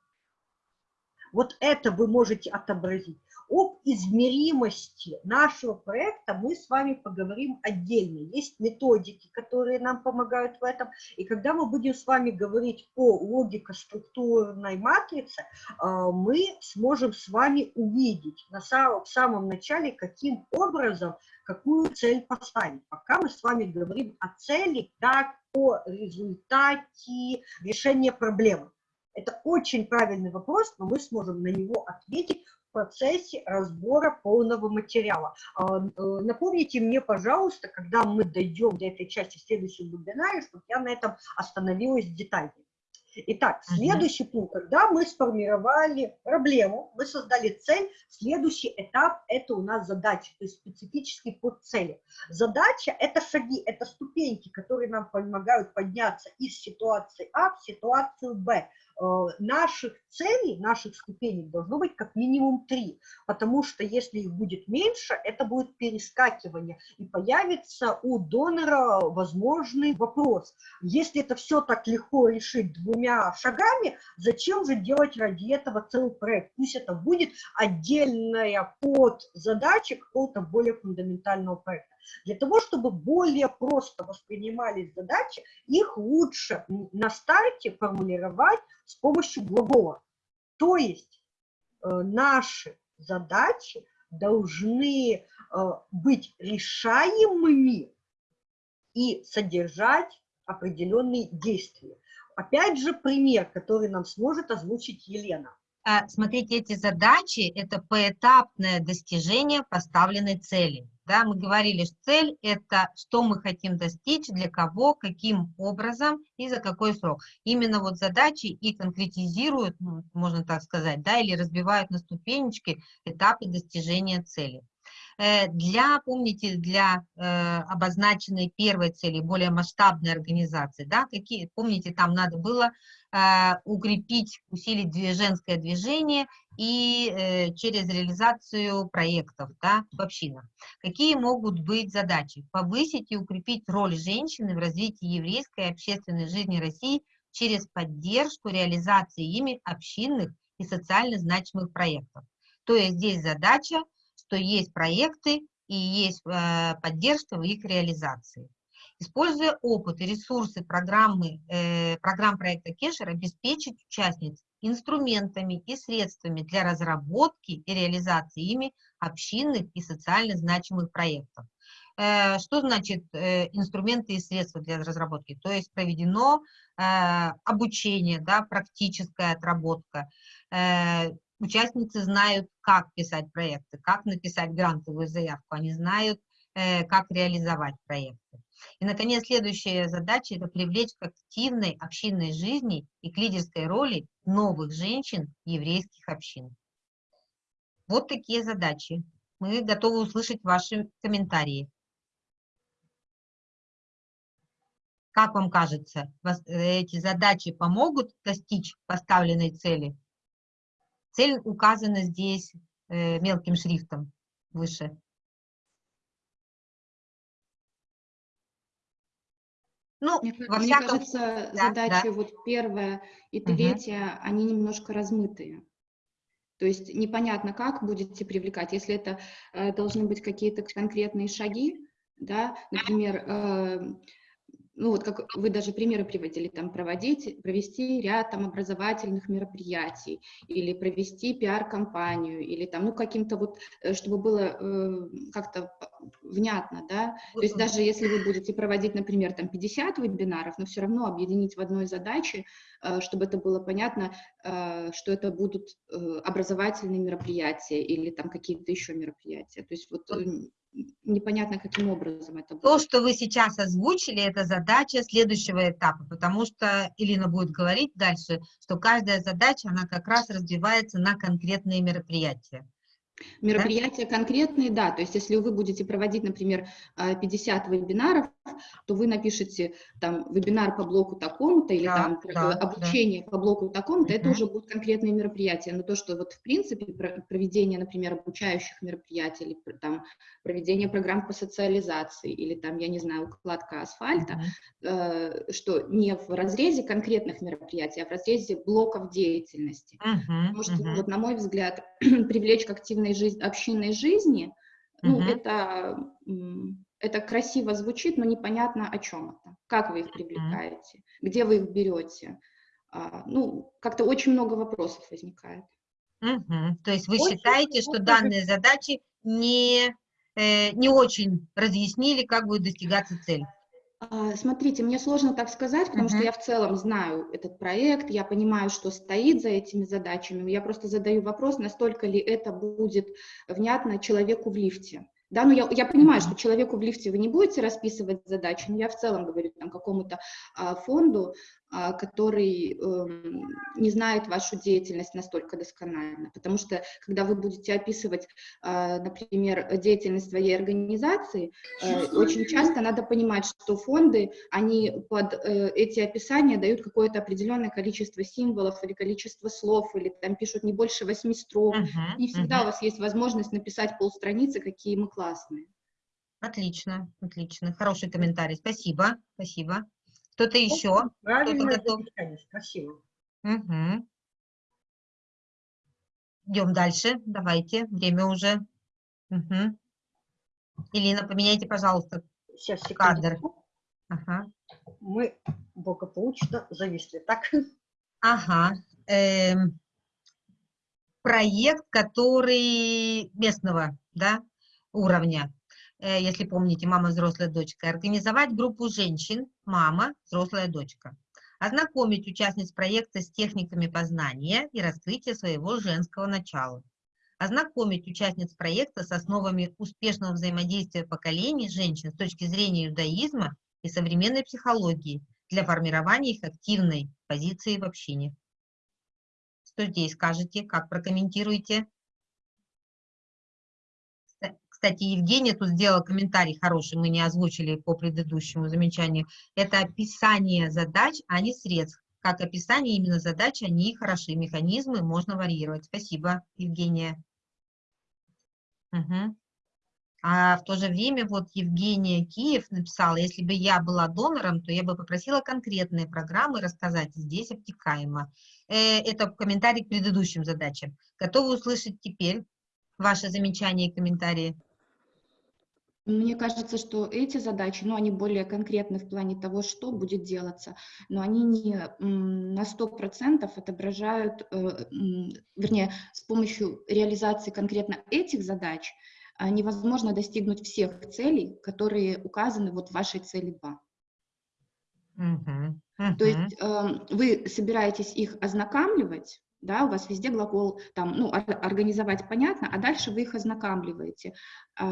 Вот это вы можете отобразить. Об измеримости нашего проекта мы с вами поговорим отдельно. Есть методики, которые нам помогают в этом. И когда мы будем с вами говорить о логико-структурной матрице, а, мы сможем с вами увидеть на самом, в самом начале, каким образом, какую цель поставить. Пока мы с вами говорим о цели как о результате решения проблемы. Это очень правильный вопрос, но мы сможем на него ответить процессе разбора полного материала. А, э, напомните мне, пожалуйста, когда мы дойдем до этой части в следующем вебинаре, чтобы я на этом остановилась детально. Итак, следующий пункт, когда мы сформировали проблему, мы создали цель, следующий этап – это у нас задача, то есть специфический под цели. Задача – это шаги, это ступеньки, которые нам помогают подняться из ситуации А в ситуацию Б. Э, наших целей, наших ступеней должно быть как минимум три, потому что если их будет меньше, это будет перескакивание, и появится у донора возможный вопрос. Если это все так легко решить двумя шагами, зачем же делать ради этого целый проект? Пусть это будет отдельная подзадача какого-то более фундаментального проекта. Для того, чтобы более просто воспринимались задачи, их лучше на старте формулировать с помощью глагола. То есть э, наши задачи должны э, быть решаемыми и содержать определенные действия. Опять же, пример, который нам сможет озвучить Елена. А, смотрите, эти задачи – это поэтапное достижение поставленной цели. Да, мы говорили, что цель – это что мы хотим достичь, для кого, каким образом и за какой срок. Именно вот задачи и конкретизируют, ну, можно так сказать, да, или разбивают на ступенечки этапы достижения цели. Э, для, помните, для э, обозначенной первой цели, более масштабной организации, да, какие, помните, там надо было э, укрепить, усилить женское движение и через реализацию проектов да, в общинах. Какие могут быть задачи? Повысить и укрепить роль женщины в развитии еврейской общественной жизни России через поддержку реализации ими общинных и социально значимых проектов. То есть здесь задача что есть проекты и есть э, поддержка в их реализации. Используя опыт и ресурсы программы, э, программ проекта Кешер, обеспечить участниц инструментами и средствами для разработки и реализации ими общинных и социально значимых проектов. Э, что значит инструменты и средства для разработки? То есть проведено обучение, да, практическая отработка, участницы знают, как писать проекты, как написать грантовую заявку, они знают, э, как реализовать проекты. И, наконец, следующая задача – это привлечь к активной общинной жизни и к лидерской роли новых женщин еврейских общин. Вот такие задачи. Мы готовы услышать ваши комментарии. Как вам кажется, эти задачи помогут достичь поставленной цели? Цель указана здесь э, мелким шрифтом выше. Ну, мне, во мне всяком... кажется, да, задачи да. вот первая и третья, угу. они немножко размытые. То есть непонятно, как будете привлекать. Если это э, должны быть какие-то конкретные шаги, да, например, э, ну вот как вы даже примеры приводили, там проводить, провести ряд там образовательных мероприятий или провести пиар-компанию или там, ну каким-то вот, э, чтобы было э, как-то внятно, да, то есть даже если вы будете проводить, например, там 50 вебинаров, но все равно объединить в одной задаче, э, чтобы это было понятно, э, что это будут э, образовательные мероприятия или там какие-то еще мероприятия, то есть вот э, непонятно, каким образом это будет. То, что вы сейчас озвучили, это задача следующего этапа, потому что Илина будет говорить дальше, что каждая задача, она как раз разбивается на конкретные мероприятия. Мероприятия да? конкретные, да, то есть если вы будете проводить, например, 50 а, вебинаров, то вы напишите там вебинар по блоку такому-то или да, там да, обучение да. по блоку такому-то, это уже будут конкретные мероприятия, но то, что вот в принципе проведение, например, обучающих мероприятий или там проведение программ по социализации или там, я не знаю, укладка асфальта, э, что не в разрезе конкретных мероприятий, а в разрезе блоков деятельности. Uh -huh. Потому что, вот, на мой взгляд, (clears throat) привлечь к активной жизни, общинной жизни, ну, это, это красиво звучит, но непонятно о чем это, как вы их привлекаете, где вы их берете. А, ну, как-то очень много вопросов возникает. Угу. То есть вы очень считаете, что данные задачи не, э, не очень разъяснили, как будет достигаться цель? А, смотрите, мне сложно так сказать, потому uh -huh. что я в целом знаю этот проект, я понимаю, что стоит за этими задачами. Я просто задаю вопрос, настолько ли это будет внятно человеку в лифте. Да, ну я, я понимаю, что человеку в лифте вы не будете расписывать задачи, но я в целом говорю там какому-то а, фонду, который э, не знает вашу деятельность настолько досконально. Потому что, когда вы будете описывать, э, например, деятельность своей организации, э, очень часто надо понимать, что фонды, они под э, эти описания дают какое-то определенное количество символов или количество слов, или там пишут не больше восьми строк. Uh -huh, не всегда uh -huh. у вас есть возможность написать полстраницы, какие мы классные. Отлично, отлично. Хороший комментарий. Спасибо, спасибо. Кто-то еще? Правильно, Кто спасибо. Угу. Идем дальше. Давайте, время уже. Угу. Ирина, поменяйте, пожалуйста, Сейчас, кадр. Ага. Мы благополучно зависли, так? Ага. Эм, проект, который местного да, уровня. Э, если помните, мама, взрослая дочка, организовать группу женщин, мама, взрослая дочка, ознакомить участниц проекта с техниками познания и раскрытия своего женского начала, ознакомить участниц проекта с основами успешного взаимодействия поколений женщин с точки зрения иудаизма и современной психологии для формирования их активной позиции в общине. Что здесь скажете, как прокомментируете? Кстати, Евгения тут сделала комментарий хороший, мы не озвучили по предыдущему замечанию. Это описание задач, а не средств. Как описание именно задач, они хороши, механизмы можно варьировать. Спасибо, Евгения. Угу. А в то же время вот Евгения Киев написала, если бы я была донором, то я бы попросила конкретные программы рассказать здесь обтекаемо. Э, это комментарий к предыдущим задачам. Готовы услышать теперь ваши замечания и комментарии? Мне кажется, что эти задачи, ну, они более конкретны в плане того, что будет делаться, но они не на 100% отображают, э, вернее, с помощью реализации конкретно этих задач а, невозможно достигнуть всех целей, которые указаны вот в вашей цели 2. Uh -huh. То есть э, вы собираетесь их ознакомливать, да, у вас везде глагол там, ну, организовать понятно, а дальше вы их ознакомливаете. Э,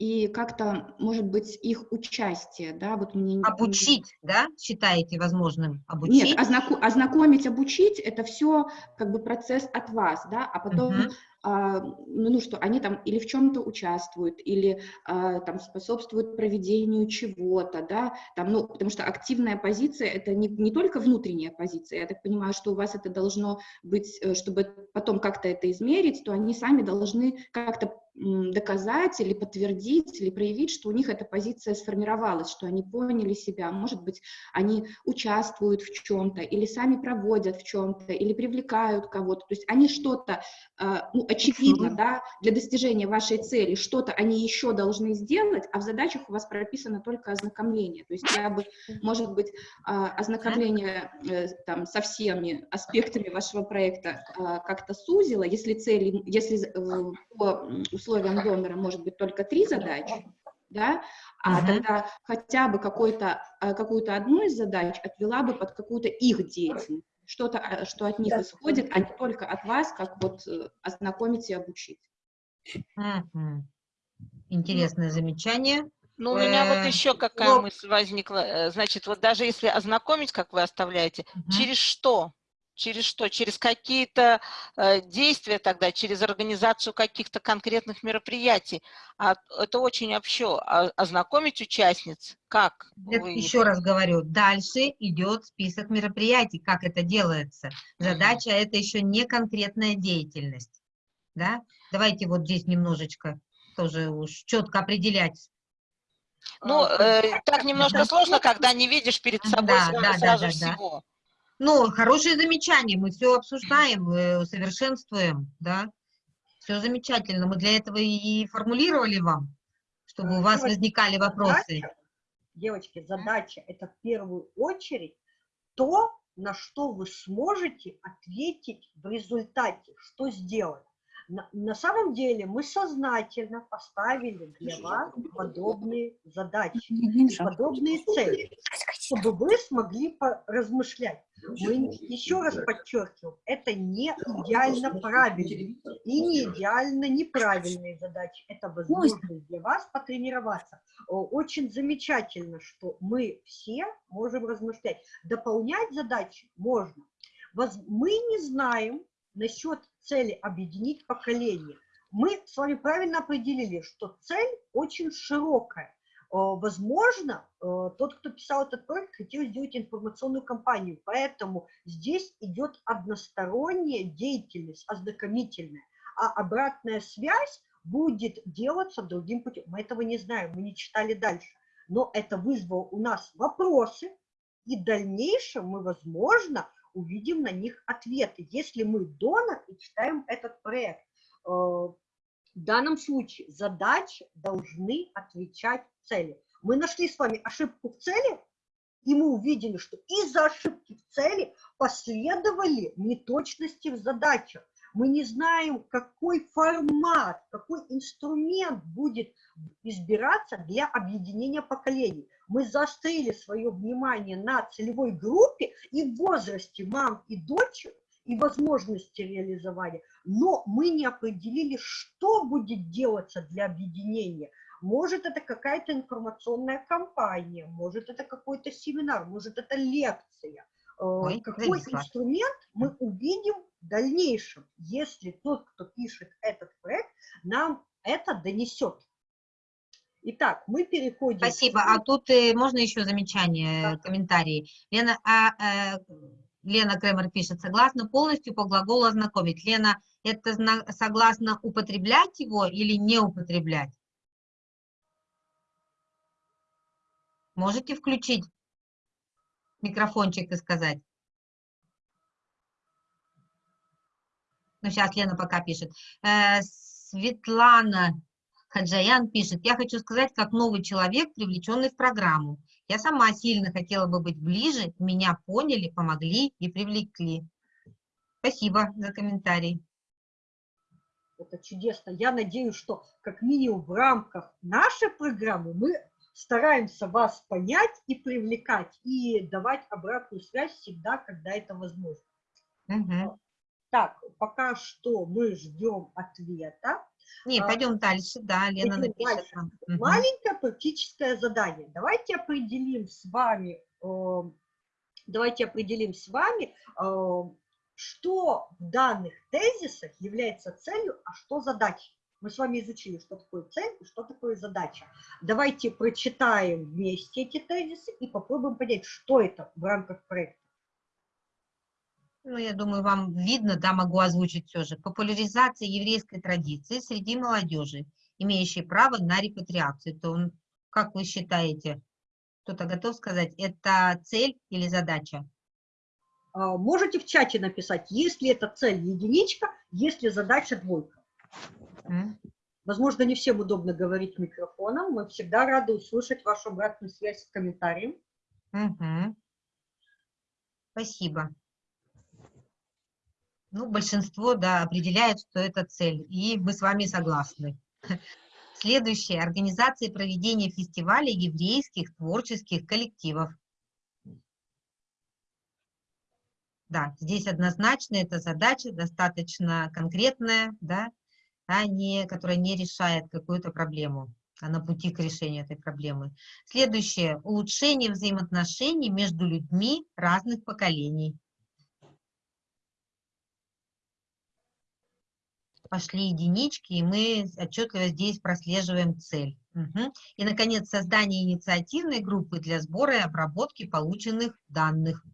и как-то, может быть, их участие, да, вот мне... Обучить, да, считаете возможным обучить? Нет, ознако ознакомить, обучить, это все как бы процесс от вас, да, а потом а, ну, ну что, они там или в чем-то участвуют, или а, там способствуют проведению чего-то, да, там, ну, потому что активная позиция – это не, не только внутренняя позиция, я так понимаю, что у вас это должно быть, э, чтобы потом как-то это измерить, то они сами должны как-то доказать или подтвердить, или проявить, что у них эта позиция сформировалась, что они поняли себя, может быть, они участвуют в чем-то, или сами проводят в чем-то, или привлекают кого-то, то есть они что-то, а, ну, очевидно, да, для достижения вашей цели, что-то они еще должны сделать, а в задачах у вас прописано только ознакомление, то есть я бы, может быть, а, ознакомление э, там со всеми аспектами вашего проекта а, как-то сузило, если цели, если э, по условиям донора может быть только три задачи, да, а -huh. тогда хотя бы какую-то какую-то одну из задач отвела бы под какую-то их деятельность что-то, а, что от них исходит, а не только от вас, как вот э, ознакомить и обучить. Интересное замечание. Ну, у меня вот еще какая мысль возникла. Э, значит, вот даже если ознакомить, как вы оставляете, через что? Через что? Через какие-то э, действия тогда, через организацию каких-то конкретных мероприятий. А это очень общо. А, ознакомить участниц как? Это, еще раз говорю, дальше идет список мероприятий, как это делается. Задача mm -hmm. это еще не конкретная деятельность. Да? Давайте вот здесь немножечко тоже уж четко определять ну, а, э, так немножко сложно, когда не видишь перед собой да, сразу, да, сразу да, всего. Да. Ну, хорошее замечание, мы все обсуждаем, усовершенствуем, да, все замечательно. Мы для этого и формулировали вам, чтобы у вас возникали вопросы. Задача, девочки, задача – это в первую очередь то, на что вы сможете ответить в результате, что сделать. На, на самом деле мы сознательно поставили для вас подобные задачи, подобные цели, чтобы вы смогли размышлять. Мы еще раз подчеркиваем, это не идеально правильные и не идеально неправильные задачи. Это возможность для вас потренироваться. Очень замечательно, что мы все можем размышлять. Дополнять задачи можно. Мы не знаем, насчет цели объединить поколение. Мы с вами правильно определили, что цель очень широкая. Э, возможно, э, тот, кто писал этот проект, хотел сделать информационную кампанию, поэтому здесь идет односторонняя деятельность, ознакомительная, а обратная связь будет делаться другим путем. Мы этого не знаем, мы не читали дальше, но это вызвало у нас вопросы, и в дальнейшем мы, возможно, увидим на них ответы, если мы донор и читаем этот проект. Э, в данном случае задачи должны отвечать цели. Мы нашли с вами ошибку в цели, и мы увидели, что из-за ошибки в цели последовали неточности в задачах. Мы не знаем, какой формат, какой инструмент будет избираться для объединения поколений. Мы заострили свое внимание на целевой группе и возрасте мам и дочек, и возможности реализования, но мы не определили, что будет делаться для объединения. Может, это какая-то информационная кампания, может, это какой-то семинар, может, это лекция. Э, Ой, Какой инструмент мы увидим в дальнейшем, если тот, кто пишет этот проект, нам это донесет. Итак, мы переходим... Спасибо. А тут э, можно еще замечание, да. комментарии? Лена, а, э, Лена Кремер пишет, согласно полностью по глаголу ознакомить. Лена, это согласно употреблять его или не употреблять? Можете включить микрофончик и сказать? Ну, сейчас Лена пока пишет. Э, Светлана Хаджаян пишет, я хочу сказать, как новый человек, привлеченный в программу. Я сама сильно хотела бы быть ближе, меня поняли, помогли и привлекли. Спасибо за комментарий. Это чудесно. Я надеюсь, что как минимум в рамках нашей программы мы стараемся вас понять и привлекать, и давать обратную связь всегда, когда это возможно. Угу. Так, пока что мы ждем ответа. Не, пойдем дальше, да, Лена напишет нам. Маленькое практическое задание. Давайте определим с вами, э, давайте определим с вами, э, что в данных тезисах является целью, а что задачей. Мы с вами изучили, что такое цель и что такое задача. Давайте прочитаем вместе эти тезисы и попробуем понять, что это в рамках проекта. Ну, я думаю, вам видно, да, могу озвучить все же. Популяризация еврейской традиции среди молодежи, имеющей право на репатриацию. То, как вы считаете, кто-то готов сказать, это цель или задача? А, можете в чате написать, если это цель единичка, если задача двойка. Возможно, не всем удобно говорить микрофоном. Мы всегда рады услышать вашу обратную связь в комментариях. Угу. Спасибо. Ну, большинство, да, определяет, что это цель, и мы с вами согласны. Следующее. Организация проведения фестиваля еврейских творческих коллективов. Да, здесь однозначно эта задача достаточно конкретная, да, а не, которая не решает какую-то проблему, а на пути к решению этой проблемы. Следующее. Улучшение взаимоотношений между людьми разных поколений. Пошли единички, и мы отчетливо здесь прослеживаем цель. Угу. И, наконец, создание инициативной группы для сбора и обработки полученных данных.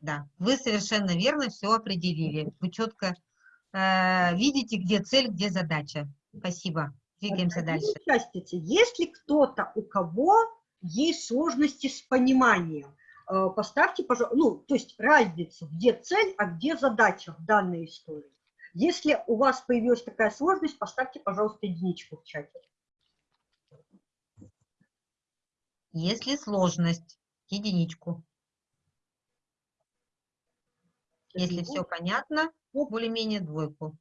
Да, вы совершенно верно все определили. Вы четко э, видите, где цель, где задача. Спасибо. Двигаемся дальше. Участницы, если кто-то, у кого есть сложности с пониманием, э, поставьте, пожалуйста, ну, то есть разницу, где цель, а где задача в данной истории. Если у вас появилась такая сложность, поставьте, пожалуйста, единичку в чате. Если сложность, единичку. Если все понятно, более-менее двойку.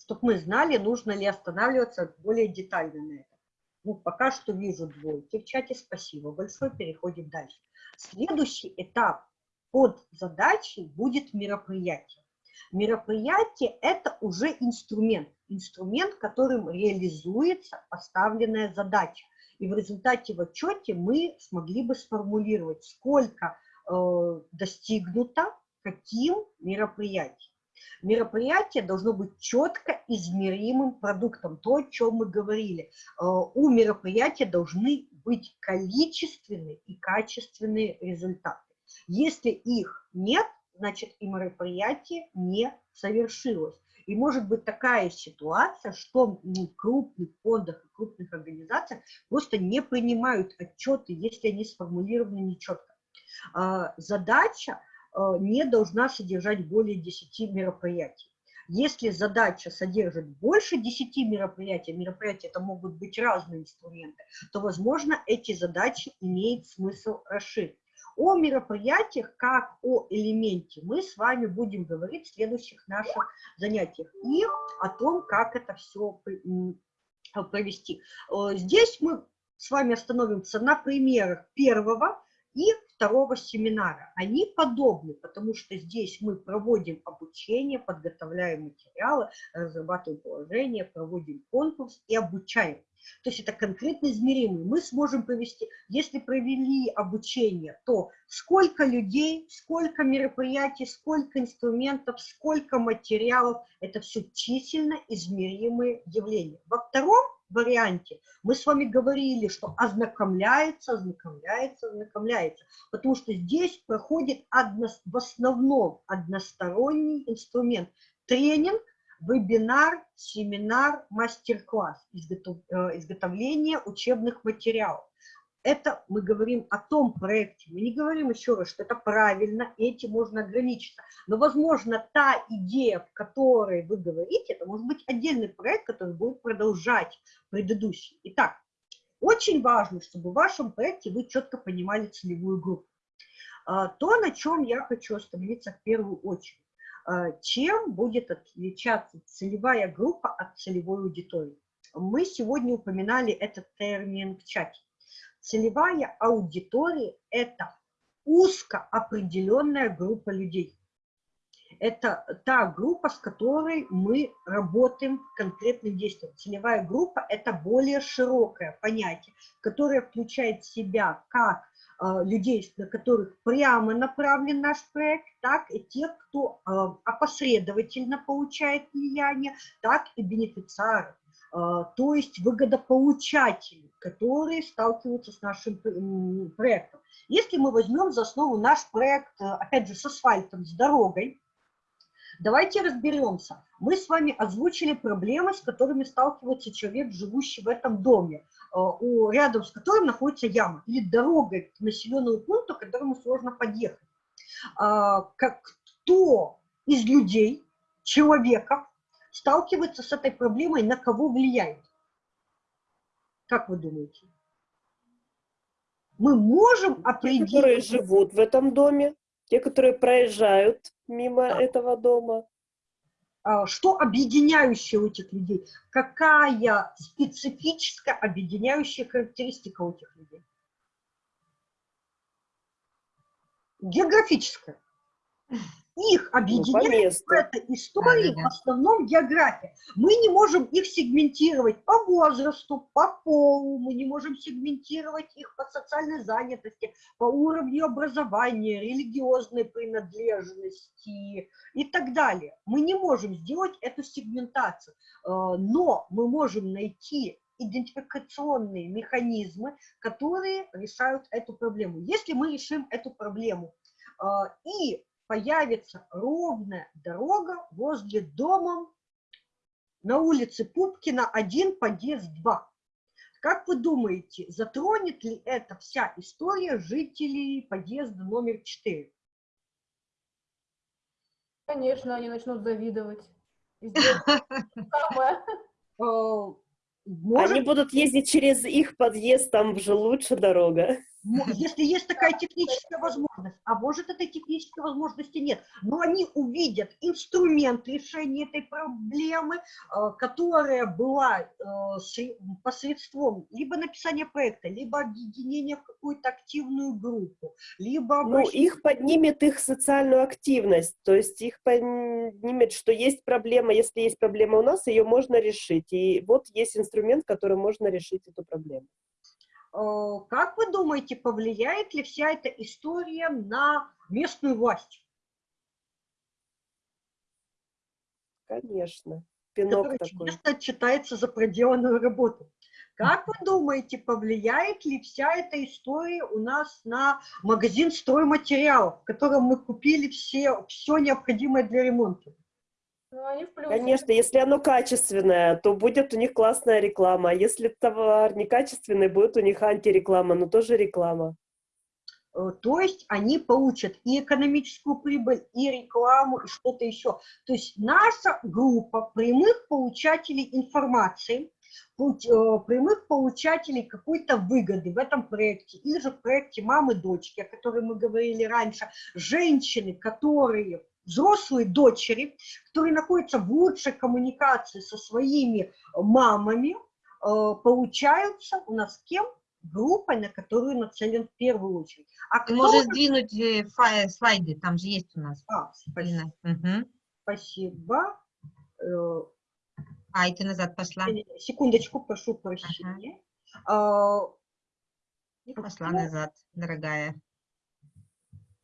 Чтобы мы знали, нужно ли останавливаться более детально на этом. Ну, пока что вижу двойки в чате, спасибо большое, переходим дальше. Следующий этап под задачей будет мероприятие. Мероприятие – это уже инструмент, инструмент, которым реализуется поставленная задача. И в результате в отчете мы смогли бы сформулировать, сколько э, достигнуто, каким мероприятием. Мероприятие должно быть четко измеримым продуктом, то, о чем мы говорили. Э, у мероприятия должны быть количественные и качественные результаты. Если их нет, значит и мероприятие не совершилось. И может быть такая ситуация, что в крупных фондах и крупных организациях просто не принимают отчеты, если они сформулированы нечетко. А, задача не должна содержать более 10 мероприятий. Если задача содержит больше 10 мероприятий, мероприятия это могут быть разные инструменты, то, возможно, эти задачи имеет смысл расширить. О мероприятиях как о элементе мы с вами будем говорить в следующих наших занятиях и о том, как это все провести. Здесь мы с вами остановимся на примерах первого и второго семинара. Они подобны, потому что здесь мы проводим обучение, подготовляем материалы, разрабатываем положение, проводим конкурс и обучаем. То есть это конкретно измеримый. Мы сможем провести, если провели обучение, то сколько людей, сколько мероприятий, сколько инструментов, сколько материалов, это все численно измеримые явления. Во втором варианте мы с вами говорили, что ознакомляется, ознакомляется, ознакомляется, потому что здесь проходит одно, в основном односторонний инструмент. Тренинг, вебинар, семинар, мастер-класс, изготов, э, изготовление учебных материалов. Это мы говорим о том проекте. Мы не говорим еще раз, что это правильно, этим можно ограничиться. Но, возможно, та идея, в которой вы говорите, это может быть отдельный проект, который будет продолжать предыдущий. Итак, очень важно, чтобы в вашем проекте вы четко понимали целевую группу. А, то, на чем я хочу остановиться в первую очередь. А, чем будет отличаться целевая группа от целевой аудитории? Мы сегодня упоминали этот термин в чате. Целевая аудитория – это узко определенная группа людей. Это та группа, с которой мы работаем конкретным действием. Целевая группа – это более широкое понятие, которое включает в себя как а, людей, на которых прямо направлен наш проект, так и тех, кто а, опосредовательно получает влияние, так и бенефициары. А, то есть выгодополучатели, которые сталкиваются с нашим проектом. Если мы возьмем за основу наш проект, э, опять же, с асфальтом, с дорогой, давайте разберемся. Мы с вами озвучили проблемы, с которыми сталкивается человек, живущий в этом доме, э, рядом с которым находится яма, или дорога к населенному пункту, к которому сложно подъехать. А, кто из людей, человеков, сталкивается с этой проблемой, на кого влияет? Как вы думаете? Мы можем определить... Те, которые живут в этом доме, те, которые проезжают мимо да. этого дома. А, что объединяющее у этих людей? Какая специфическая объединяющая характеристика у этих людей? Географическая их ну, объединяет ну, в этой истории да, да, да. в основном география. Мы не можем их сегментировать по возрасту, по полу, мы не можем сегментировать их по социальной занятости, по уровню образования, религиозной принадлежности и так далее. Мы не можем сделать эту сегментацию, э, но мы можем найти идентификационные механизмы, которые решают эту проблему. Если мы решим эту проблему э, и появится ровная дорога возле дома на улице Пупкина 1, подъезд 2. Как вы думаете, затронет ли эта вся история жителей подъезда номер 4? Конечно, они начнут завидовать. (laughs) Может... Они будут ездить через их подъезд, там же лучше дорога. (laughs) Если есть такая техническая возможность, а может этой технической возможности нет, но они увидят инструмент решения этой проблемы, э, которая была э, посредством либо написания проекта, либо объединения в какую-то активную группу, либо... Ну, их поднимет их социальную активность, то есть их поднимет, что есть проблема, если есть проблема у нас, ее можно решить, и вот есть инструмент, которым можно решить эту проблему. Э, как вы думаете, повлияет ли вся эта история на местную власть? Конечно. Пинок Который такой. часто отчитается за проделанную работу. Как вы думаете, повлияет ли вся эта история у нас на магазин стройматериалов, в котором мы купили все, все необходимое для ремонта? Ну, Конечно, если оно качественное, то будет у них классная реклама. Если товар некачественный, будет у них антиреклама, но тоже реклама. Э, то есть они получат и экономическую прибыль, и рекламу, и что-то еще. То есть наша группа прямых получателей информации, э, прямых получателей какой-то выгоды в этом проекте, или же в проекте мамы-дочки, о которой мы говорили раньше, женщины, которые взрослые дочери, которые находятся в лучшей коммуникации со своими мамами, э, получаются у нас кем? группой, на которую нацелен в первую очередь. А Ты можешь сдвинуть э, слайды, там же есть у нас. А, спасибо. Угу. Спасибо. Э, а, и ты назад пошла. Секундочку, прошу прощения. Ага. И пошла назад, дорогая.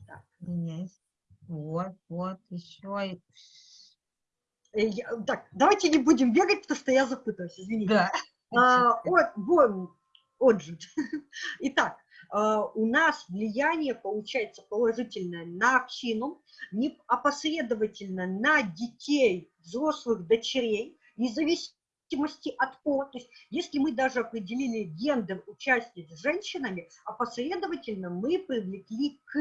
Так. Вот, вот, еще. Э, так, давайте не будем бегать, потому что я запуталась, извините. Да. А, вот, вон, отжиг. (laughs) Итак, а, у нас влияние получается положительное на общину, не опосредовательно на детей, взрослых дочерей, независимо зависимости от пола. То есть если мы даже определили гендер участниц с женщинами, опосредовательно мы привлекли к,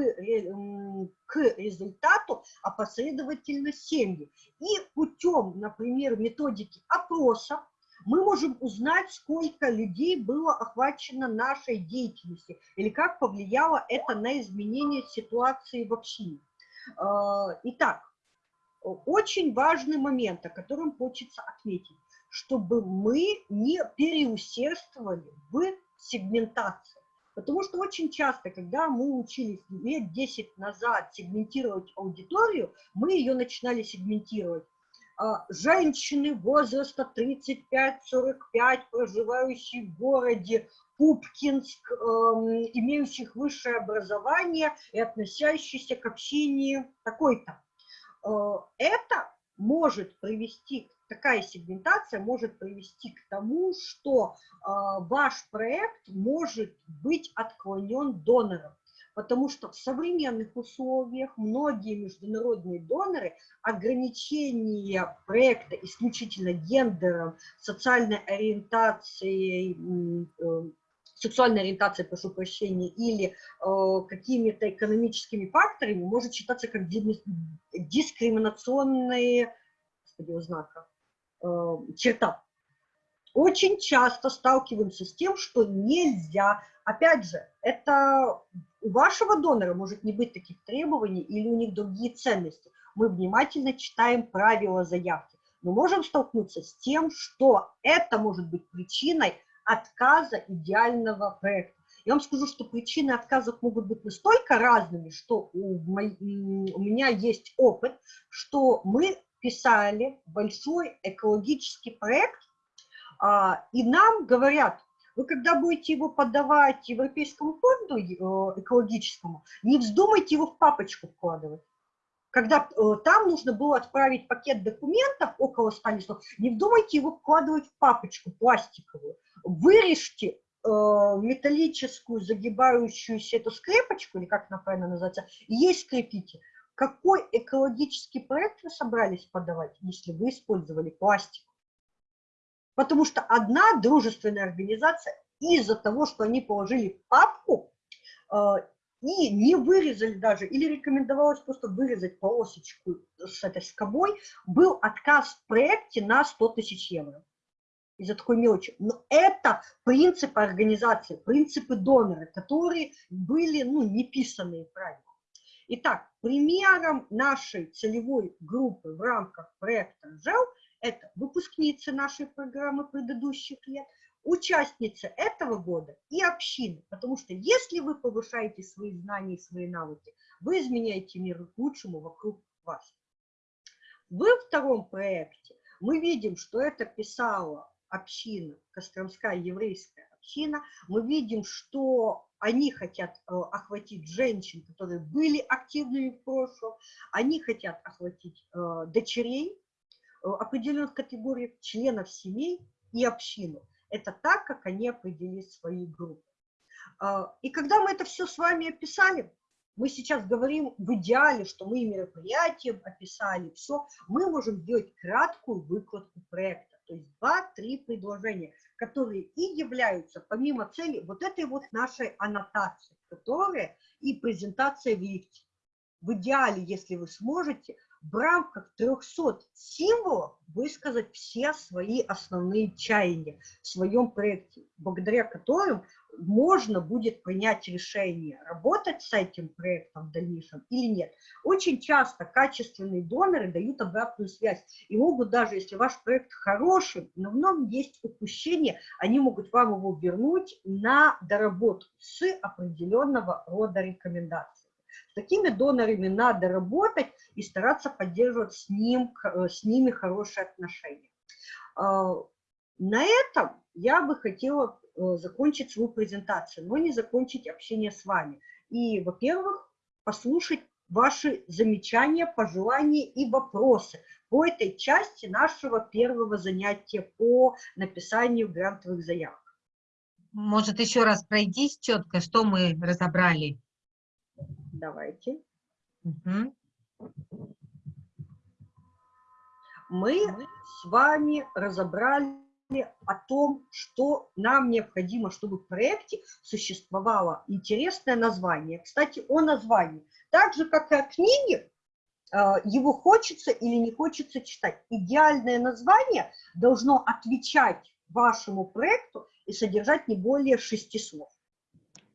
к результату опосредовательно семьи. И путем, например, методики опроса, мы можем узнать, сколько людей было охвачено нашей деятельностью или как повлияло это на изменение ситуации в общине. А, итак, очень важный момент, о котором хочется отметить чтобы мы не переусердствовали в сегментации. Потому что очень часто, когда мы учились лет 10 назад сегментировать аудиторию, мы ее начинали сегментировать. А, женщины возраста 35-45, проживающие в городе Пупкинск, эм, имеющих высшее образование и относящиеся к общине такой-то. Э, это может привести к такая сегментация может привести к тому, что э, ваш проект может быть отклонен донором. Потому что в современных условиях многие международные доноры ограничение проекта исключительно гендером, социальной ориентацией, э, сексуальной ориентацией, прошу прощения, или э, какими-то экономическими факторами может считаться как дискриминационные господи, знака черта. Очень часто сталкиваемся с тем, что нельзя, опять же, это у вашего донора может не быть таких требований или у них другие ценности. Мы внимательно читаем правила заявки. Мы можем столкнуться с тем, что это может быть причиной отказа идеального проекта. Я вам скажу, что причины отказов могут быть настолько разными, что у, моей, у меня есть опыт, что мы писали большой экологический проект, а, и нам говорят, вы когда будете его подавать Европейскому фонду э, экологическому, не вздумайте его в папочку вкладывать. Когда э, там нужно было отправить пакет документов, около 100 листов, не вздумайте его вкладывать в папочку пластиковую. Вырежьте э, металлическую загибающуюся эту скрепочку, или как она правильно называется, и ей скрепите. Какой экологический проект вы собрались подавать, если вы использовали пластик? Потому что одна дружественная организация из-за того, что они положили папку э, и не вырезали даже, или рекомендовалось просто вырезать полосочку с этой скобой, был отказ в проекте на 100 тысяч евро из-за такой мелочи. Но это принципы организации, принципы донора, которые были ну, не писанные правильно. Итак, примером нашей целевой группы в рамках проекта ЖЕЛ это выпускницы нашей программы предыдущих лет, участницы этого года и общины. Потому что если вы повышаете свои знания и свои навыки, вы изменяете мир к лучшему вокруг вас. Во втором проекте мы видим, что это писала община, Костромская еврейская община. Мы видим, что они хотят э, охватить женщин, которые были активными в прошлом, они хотят охватить э, дочерей э, определенных категорий, членов семей и общину. Это так, как они определили свои группы. И когда мы это все с вами описали, мы сейчас говорим в идеале, что мы мероприятием описали, все, мы можем сделать краткую выкладку проекта, то есть два-три предложения, которые и являются, помимо цели, вот этой вот нашей аннотации, которая и презентация в лифте. В идеале, если вы сможете, в рамках 300 символов высказать все свои основные чаяния в своем проекте, благодаря которым можно будет принять решение, работать с этим проектом в дальнейшем или нет. Очень часто качественные доноры дают обратную связь и могут даже, если ваш проект хороший, но в нем есть упущение, они могут вам его вернуть на доработку с определенного рода рекомендаций. С такими донорами надо работать и стараться поддерживать с, ним, с ними хорошие отношения. А, на этом я бы хотела закончить свою презентацию, но не закончить общение с вами. И, во-первых, послушать ваши замечания, пожелания и вопросы по этой части нашего первого занятия по написанию грантовых заявок. Может, еще раз пройдись четко, что мы разобрали? Давайте. Угу. Мы с вами разобрали о том, что нам необходимо, чтобы в проекте существовало интересное название. Кстати, о названии. Так же, как и о книге, а, его хочется или не хочется читать. Идеальное название должно отвечать вашему проекту и содержать не более шести слов.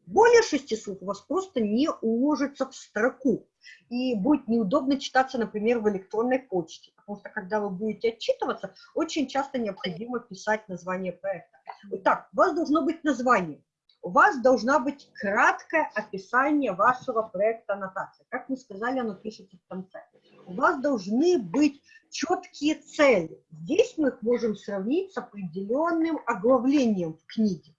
Более шести слов у вас просто не уложится в строку и будет неудобно читаться, например, в электронной почте, потому что когда вы будете отчитываться, очень часто необходимо писать название проекта. Итак, у вас должно быть название, у вас должна быть краткое описание вашего проекта аннотации. Как мы сказали, оно пишется в конце. У вас должны быть четкие цели. Здесь мы их можем сравнить с определенным оглавлением в книге.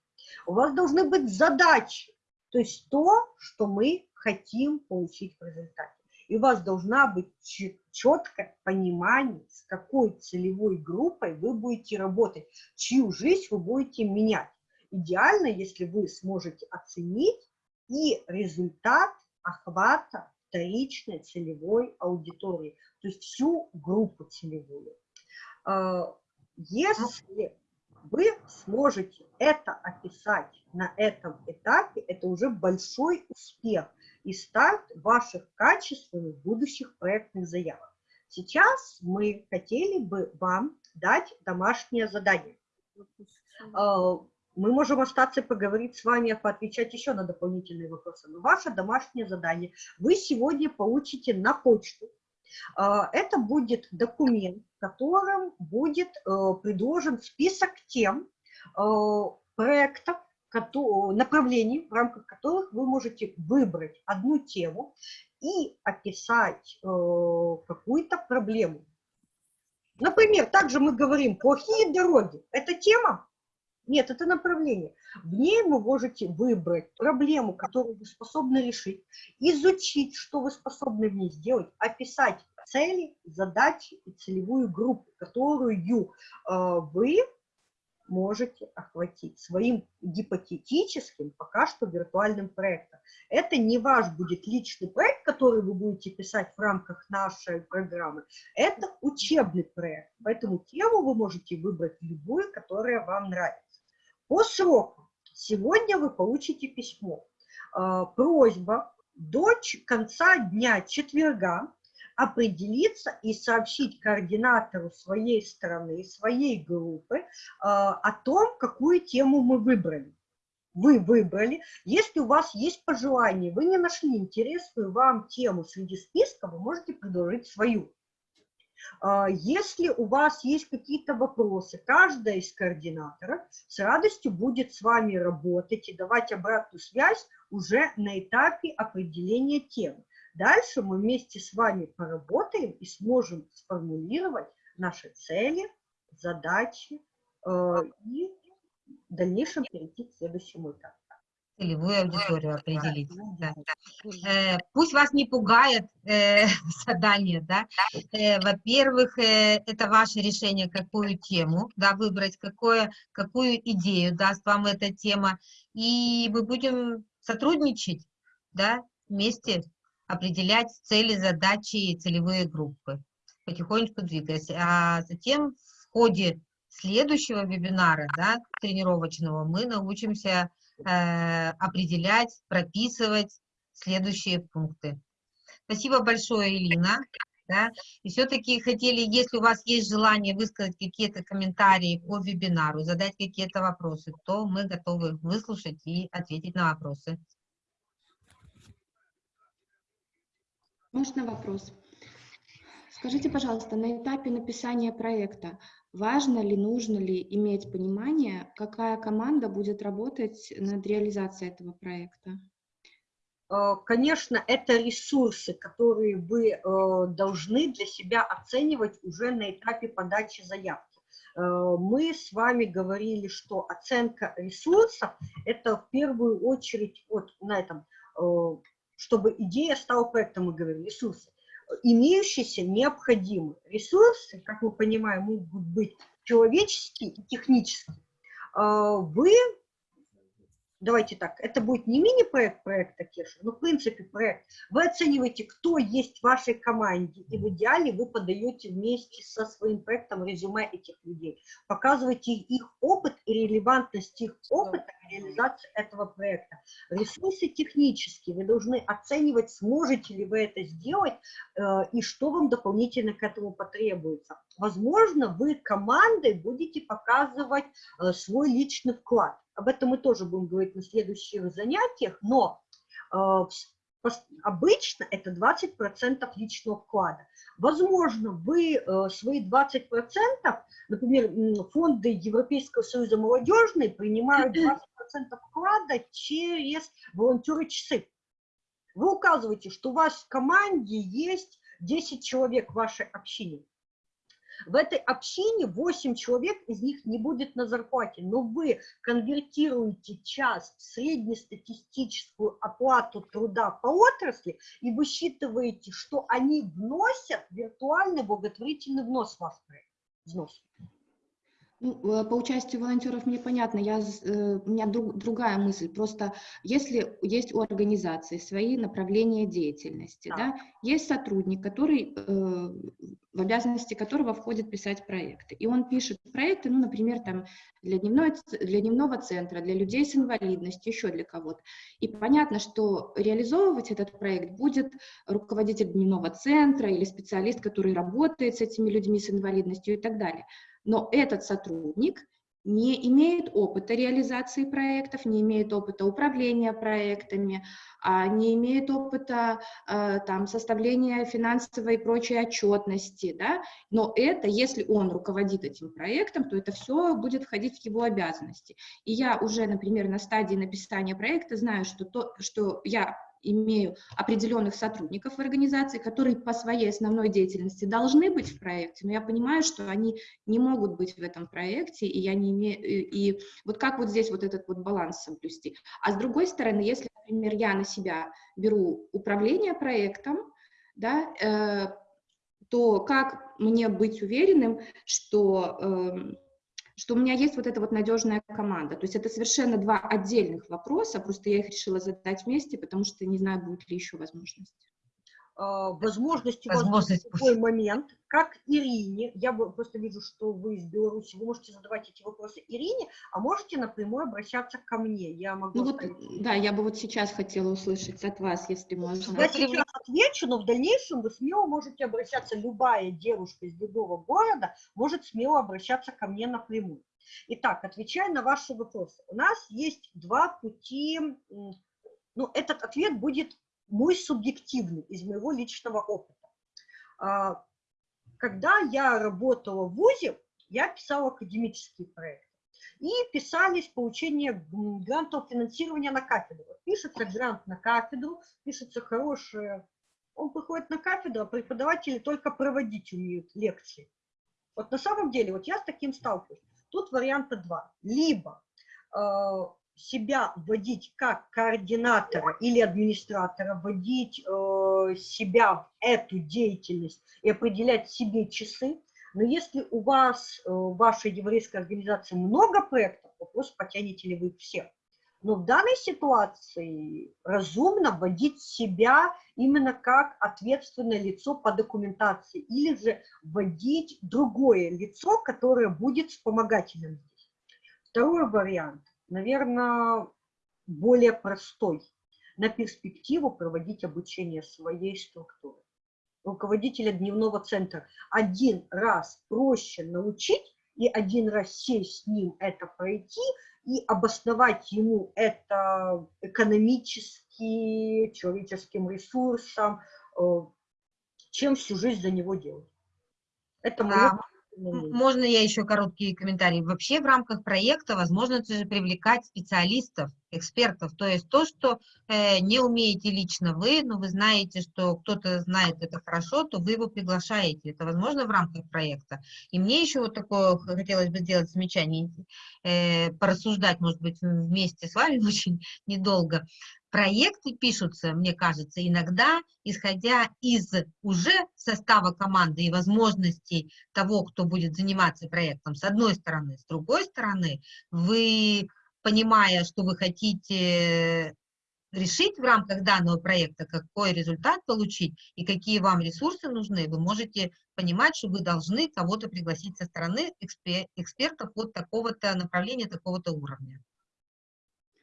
У вас должны быть задачи, то есть то, что мы хотим получить в результате. И у вас должна быть четкое понимание, с какой целевой группой вы будете работать, чью жизнь вы будете менять. Идеально, если вы сможете оценить и результат охвата вторичной целевой аудитории, то есть всю группу целевую. А, если вы сможете это описать на этом этапе, это уже большой успех и старт ваших качественных будущих проектных заявок. Сейчас мы хотели бы вам дать домашнее задание. А, мы можем остаться и поговорить с вами, поотвечать еще на дополнительные вопросы. Но ваше домашнее задание вы сегодня получите на почту. А, это будет документ, в котором будет э, предложен список тем э, проектов, направлений, в рамках которых вы можете выбрать одну тему и описать э, какую-то проблему. Например, также мы говорим «плохие дороги». Это тема? Нет, это направление. В ней вы можете выбрать проблему, которую вы способны решить, изучить, что вы способны в ней сделать, описать цели, задачи и целевую группу, которую э, вы можете охватить своим гипотетическим, пока что виртуальным проектом. Это не ваш будет личный проект, который вы будете писать в рамках нашей программы, это учебный проект, поэтому тему вы можете выбрать любую, которая вам нравится. По сроку сегодня вы получите письмо. А, просьба до конца дня четверга определиться и сообщить координатору своей страны, своей группы э, о том, какую тему мы выбрали. Вы выбрали. Если у вас есть пожелание, вы не нашли интересную вам тему среди списка, вы можете предложить свою. А, если у вас есть какие-то вопросы, каждая из координаторов с радостью будет с вами работать и давать обратную связь уже на этапе определения темы. Дальше мы вместе с вами поработаем и сможем сформулировать наши цели, задачи э, и в дальнейшем перейти к следующему этапу. Целевую аудиторию определить. Да. Э, пусть вас не пугает э, (laughs) задание, да. Э, Во-первых, э, это ваше решение, какую тему, да, выбрать, какое, какую идею даст вам эта тема, и мы будем сотрудничать, да, вместе определять цели, задачи и целевые группы, потихонечку двигаясь. А затем в ходе следующего вебинара, да, тренировочного, мы научимся э, определять, прописывать следующие пункты. Спасибо большое, Элина. Да? И все-таки хотели, если у вас есть желание высказать какие-то комментарии по вебинару, задать какие-то вопросы, то мы готовы выслушать и ответить на вопросы. Можно вопрос? Скажите, пожалуйста, на этапе написания проекта важно ли, нужно ли иметь понимание, какая команда будет работать над реализацией этого проекта? Э, конечно, это ресурсы, которые вы э, должны для себя оценивать уже на этапе подачи заявки. Э, мы с вами говорили, что оценка ресурсов – это в первую очередь вот на этом, чтобы идея стала проектом, мы говорим, ресурсы. Имеющиеся необходимы. Ресурсы, как мы понимаем, могут быть человеческие и технические. Вы давайте так, это будет не мини-проект проекта Кеша, но в принципе проект. Вы оцениваете, кто есть в вашей команде, и в идеале вы подаете вместе со своим проектом резюме этих людей. Показываете их опыт и релевантность их опыта к реализации этого проекта. Ресурсы технические, вы должны оценивать, сможете ли вы это сделать, э, и что вам дополнительно к этому потребуется. Возможно, вы командой будете показывать э, свой личный вклад об этом мы тоже будем говорить на следующих занятиях, но э, обычно это 20% личного вклада. Возможно, вы э, свои 20%, например, фонды Европейского союза молодежной принимают 20% вклада через волонтеры часы. Вы указываете, что у вас в команде есть 10 человек в вашей общине. В этой общине 8 человек, из них не будет на зарплате, но вы конвертируете час в среднестатистическую оплату труда по отрасли и высчитываете, что они вносят виртуальный благотворительный внос в ваш проект. Взнос. Ну, э, по участию волонтеров мне понятно, я, э, у меня друг, другая мысль. Просто если есть у организации свои направления деятельности, да. Да, есть сотрудник, который, э, в обязанности которого входит писать проекты. И он пишет проекты, ну, например, там, для, дневной, для дневного центра, для людей с инвалидностью, еще для кого-то. И понятно, что реализовывать этот проект будет руководитель дневного центра или специалист, который работает с этими людьми с инвалидностью и так далее но этот сотрудник не имеет опыта реализации проектов, не имеет опыта управления проектами, а не имеет опыта э, там, составления финансовой и прочей отчетности, да? но это, если он руководит этим проектом, то это все будет входить в его обязанности. И я уже, например, на стадии написания проекта знаю, что, то, что я имею определенных сотрудников в организации, которые по своей основной деятельности должны быть в проекте, но я понимаю, что они не могут быть в этом проекте, и я не имею, и, вот как вот здесь вот этот вот баланс соблюсти. А с другой стороны, если, например, я на себя беру управление проектом, да, э, то как мне быть уверенным, что э, что у меня есть вот эта вот надежная команда. То есть это совершенно два отдельных вопроса, просто я их решила задать вместе, потому что не знаю, будет ли еще возможность. А, возможность у вас в такой момент, как Ирине, я просто вижу, что вы из Беларуси, вы можете задавать эти вопросы Ирине, а можете напрямую обращаться ко мне. Я могу ну вот, да, я бы вот сейчас хотела услышать от вас, если можно. Я сейчас отвечу, но в дальнейшем вы смело можете обращаться, любая девушка из любого города может смело обращаться ко мне напрямую. Итак, отвечая на ваши вопросы, у нас есть два пути, ну, этот ответ будет мой субъективный, из моего личного опыта. А, когда я работала в ВУЗе, я писала академические проекты. И писались получение грантов финансирования на кафедру. Пишется грант на кафедру, пишется хорошее... Он приходит на кафедру, а преподаватели только проводить умеют лекции. Вот на самом деле, вот я с таким сталкиваюсь. Тут варианта два. Либо а, себя вводить как координатора или администратора, вводить э, себя в эту деятельность и определять себе часы. Но если у вас, э, вашей еврейской организации много проектов, вопрос, потянете ли вы все. Но в данной ситуации разумно вводить себя именно как ответственное лицо по документации или же вводить другое лицо, которое будет вспомогательным здесь. Второй вариант наверное, более простой на перспективу проводить обучение своей структуры. руководителя дневного центра. Один раз проще научить и один раз сесть с ним это пройти и обосновать ему это экономически, человеческим ресурсом, э, чем всю жизнь за него делать. Это мое а, можно я еще короткий комментарий? Вообще в рамках проекта возможно же привлекать специалистов, экспертов, то есть то, что э, не умеете лично вы, но вы знаете, что кто-то знает это хорошо, то вы его приглашаете. Это возможно в рамках проекта. И мне еще вот такое хотелось бы сделать замечание, э, порассуждать, может быть, вместе с вами (laughs) очень недолго. Проекты пишутся, мне кажется, иногда исходя из уже состава команды и возможностей того, кто будет заниматься проектом, с одной стороны. С другой стороны, вы, понимая, что вы хотите решить в рамках данного проекта, какой результат получить и какие вам ресурсы нужны, вы можете понимать, что вы должны кого-то пригласить со стороны экспертов вот такого-то направления, такого-то уровня.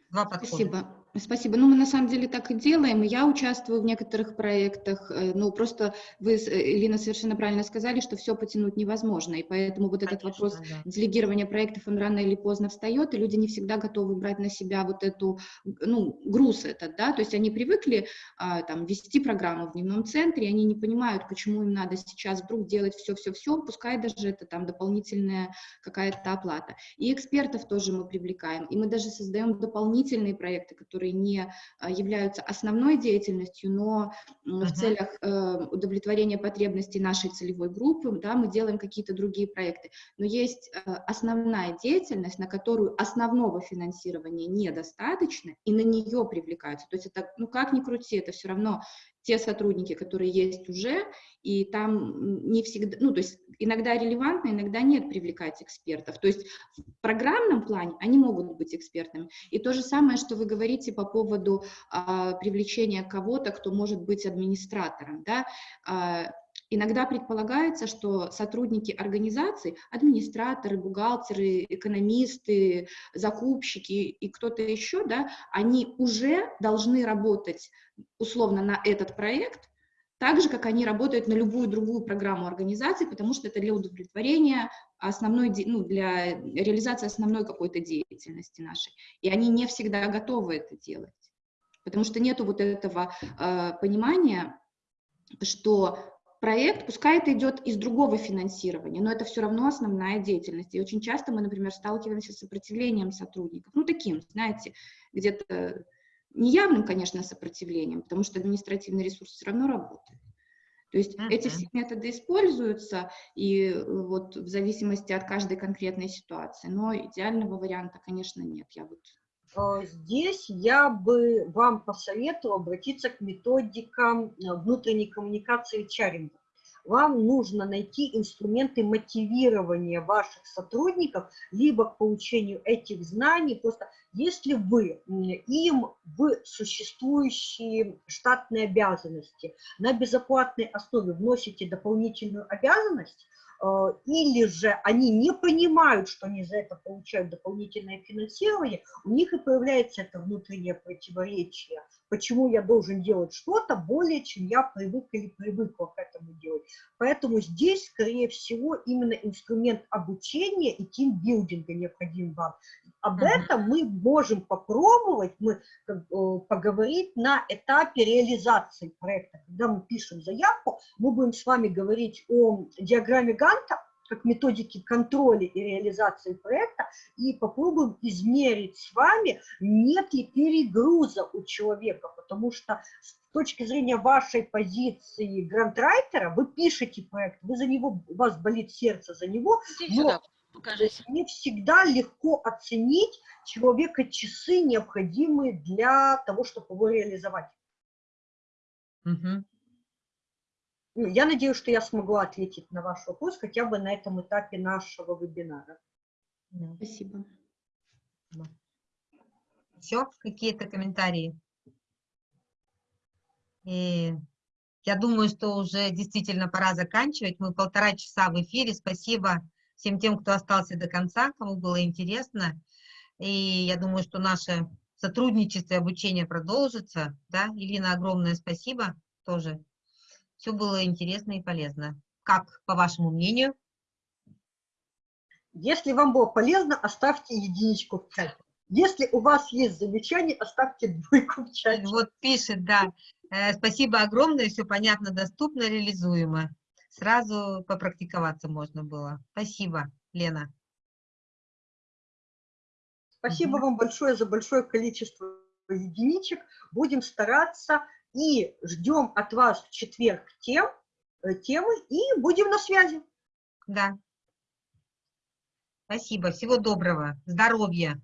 Два подхода. Спасибо. Спасибо. Ну, мы на самом деле так и делаем. Я участвую в некоторых проектах. Э, ну, просто вы, Элина, совершенно правильно сказали, что все потянуть невозможно. И поэтому вот этот Конечно, вопрос да. делегирования проектов, он рано или поздно встает, и люди не всегда готовы брать на себя вот эту, ну, груз этот, да, то есть они привыкли а, там вести программу в дневном центре, и они не понимают, почему им надо сейчас вдруг делать все-все-все, пускай даже это там дополнительная какая-то оплата. И экспертов тоже мы привлекаем, и мы даже создаем дополнительные проекты, которые которые не а, являются основной деятельностью, но в целях э, удовлетворения потребностей нашей целевой группы, да, мы делаем какие-то другие проекты. Но есть э, основная деятельность, на которую основного финансирования недостаточно, и на нее привлекаются. То есть это, ну как ни крути, это все равно те сотрудники, которые есть уже, и там не всегда, ну, то есть иногда релевантно, иногда нет привлекать экспертов. То есть в программном плане они могут быть экспертами. И то же самое, что вы говорите по поводу а, привлечения кого-то, кто может быть администратором, да, а, Иногда предполагается, что сотрудники организаций, администраторы, бухгалтеры, экономисты, закупщики и кто-то еще, да, они уже должны работать условно на этот проект, так же, как они работают на любую другую программу организации, потому что это для удовлетворения основной, ну, для реализации основной какой-то деятельности нашей. И они не всегда готовы это делать, потому что нету вот этого э, понимания, что проект, пускай это идет из другого финансирования, но это все равно основная деятельность. И очень часто мы, например, сталкиваемся с сопротивлением сотрудников, ну, таким, знаете, где-то неявным, конечно, сопротивлением, потому что административный ресурс все равно работает. То есть uh -huh. эти все методы используются, и э, вот в зависимости от каждой конкретной ситуации, но идеального варианта, конечно, нет. Я вот Здесь я бы вам посоветовала обратиться к методикам э, внутренней коммуникации чаринга вам нужно найти инструменты мотивирования ваших сотрудников либо к получению этих знаний. Просто если вы им в существующие штатные обязанности на безоплатной основе вносите дополнительную обязанность, Э, или же они не понимают, что они за это получают дополнительное финансирование, у них и появляется это внутреннее противоречие. Почему я должен делать что-то более, чем я привык или привыкла к этому делать. Поэтому здесь, скорее всего, именно инструмент обучения и тимбилдинга необходим вам. Об этом мы можем попробовать, мы э, поговорить на этапе реализации проекта. Когда мы пишем заявку, мы будем с вами говорить о диаграмме Ганта, как методики контроля и реализации проекта, и попробуем измерить с вами, нет ли перегруза у человека, потому что с точки зрения вашей позиции грантрайтера, вы пишете проект, вы за него, у вас болит сердце за него, но Покажите. Не всегда легко оценить человека часы, необходимые для того, чтобы его реализовать. Угу. Я надеюсь, что я смогла ответить на ваш вопрос хотя бы на этом этапе нашего вебинара. Спасибо. Все, какие-то комментарии? И я думаю, что уже действительно пора заканчивать. Мы полтора часа в эфире. Спасибо всем тем, кто остался до конца, кому было интересно. И я думаю, что наше сотрудничество и обучение продолжится. Да? Ирина, огромное спасибо тоже все было интересно и полезно. Как, по вашему мнению? Если вам было полезно, оставьте единичку в чате. Если у вас есть замечания, оставьте двойку в чате. Вот пишет, да. Э, Спасибо огромное, все понятно, доступно, реализуемо. Сразу попрактиковаться можно было. Спасибо, Лена. Спасибо вам большое за большое количество единичек. Будем стараться и ждем от вас в четверг тем, э, темы и будем на связи. Да. Спасибо, всего доброго, здоровья.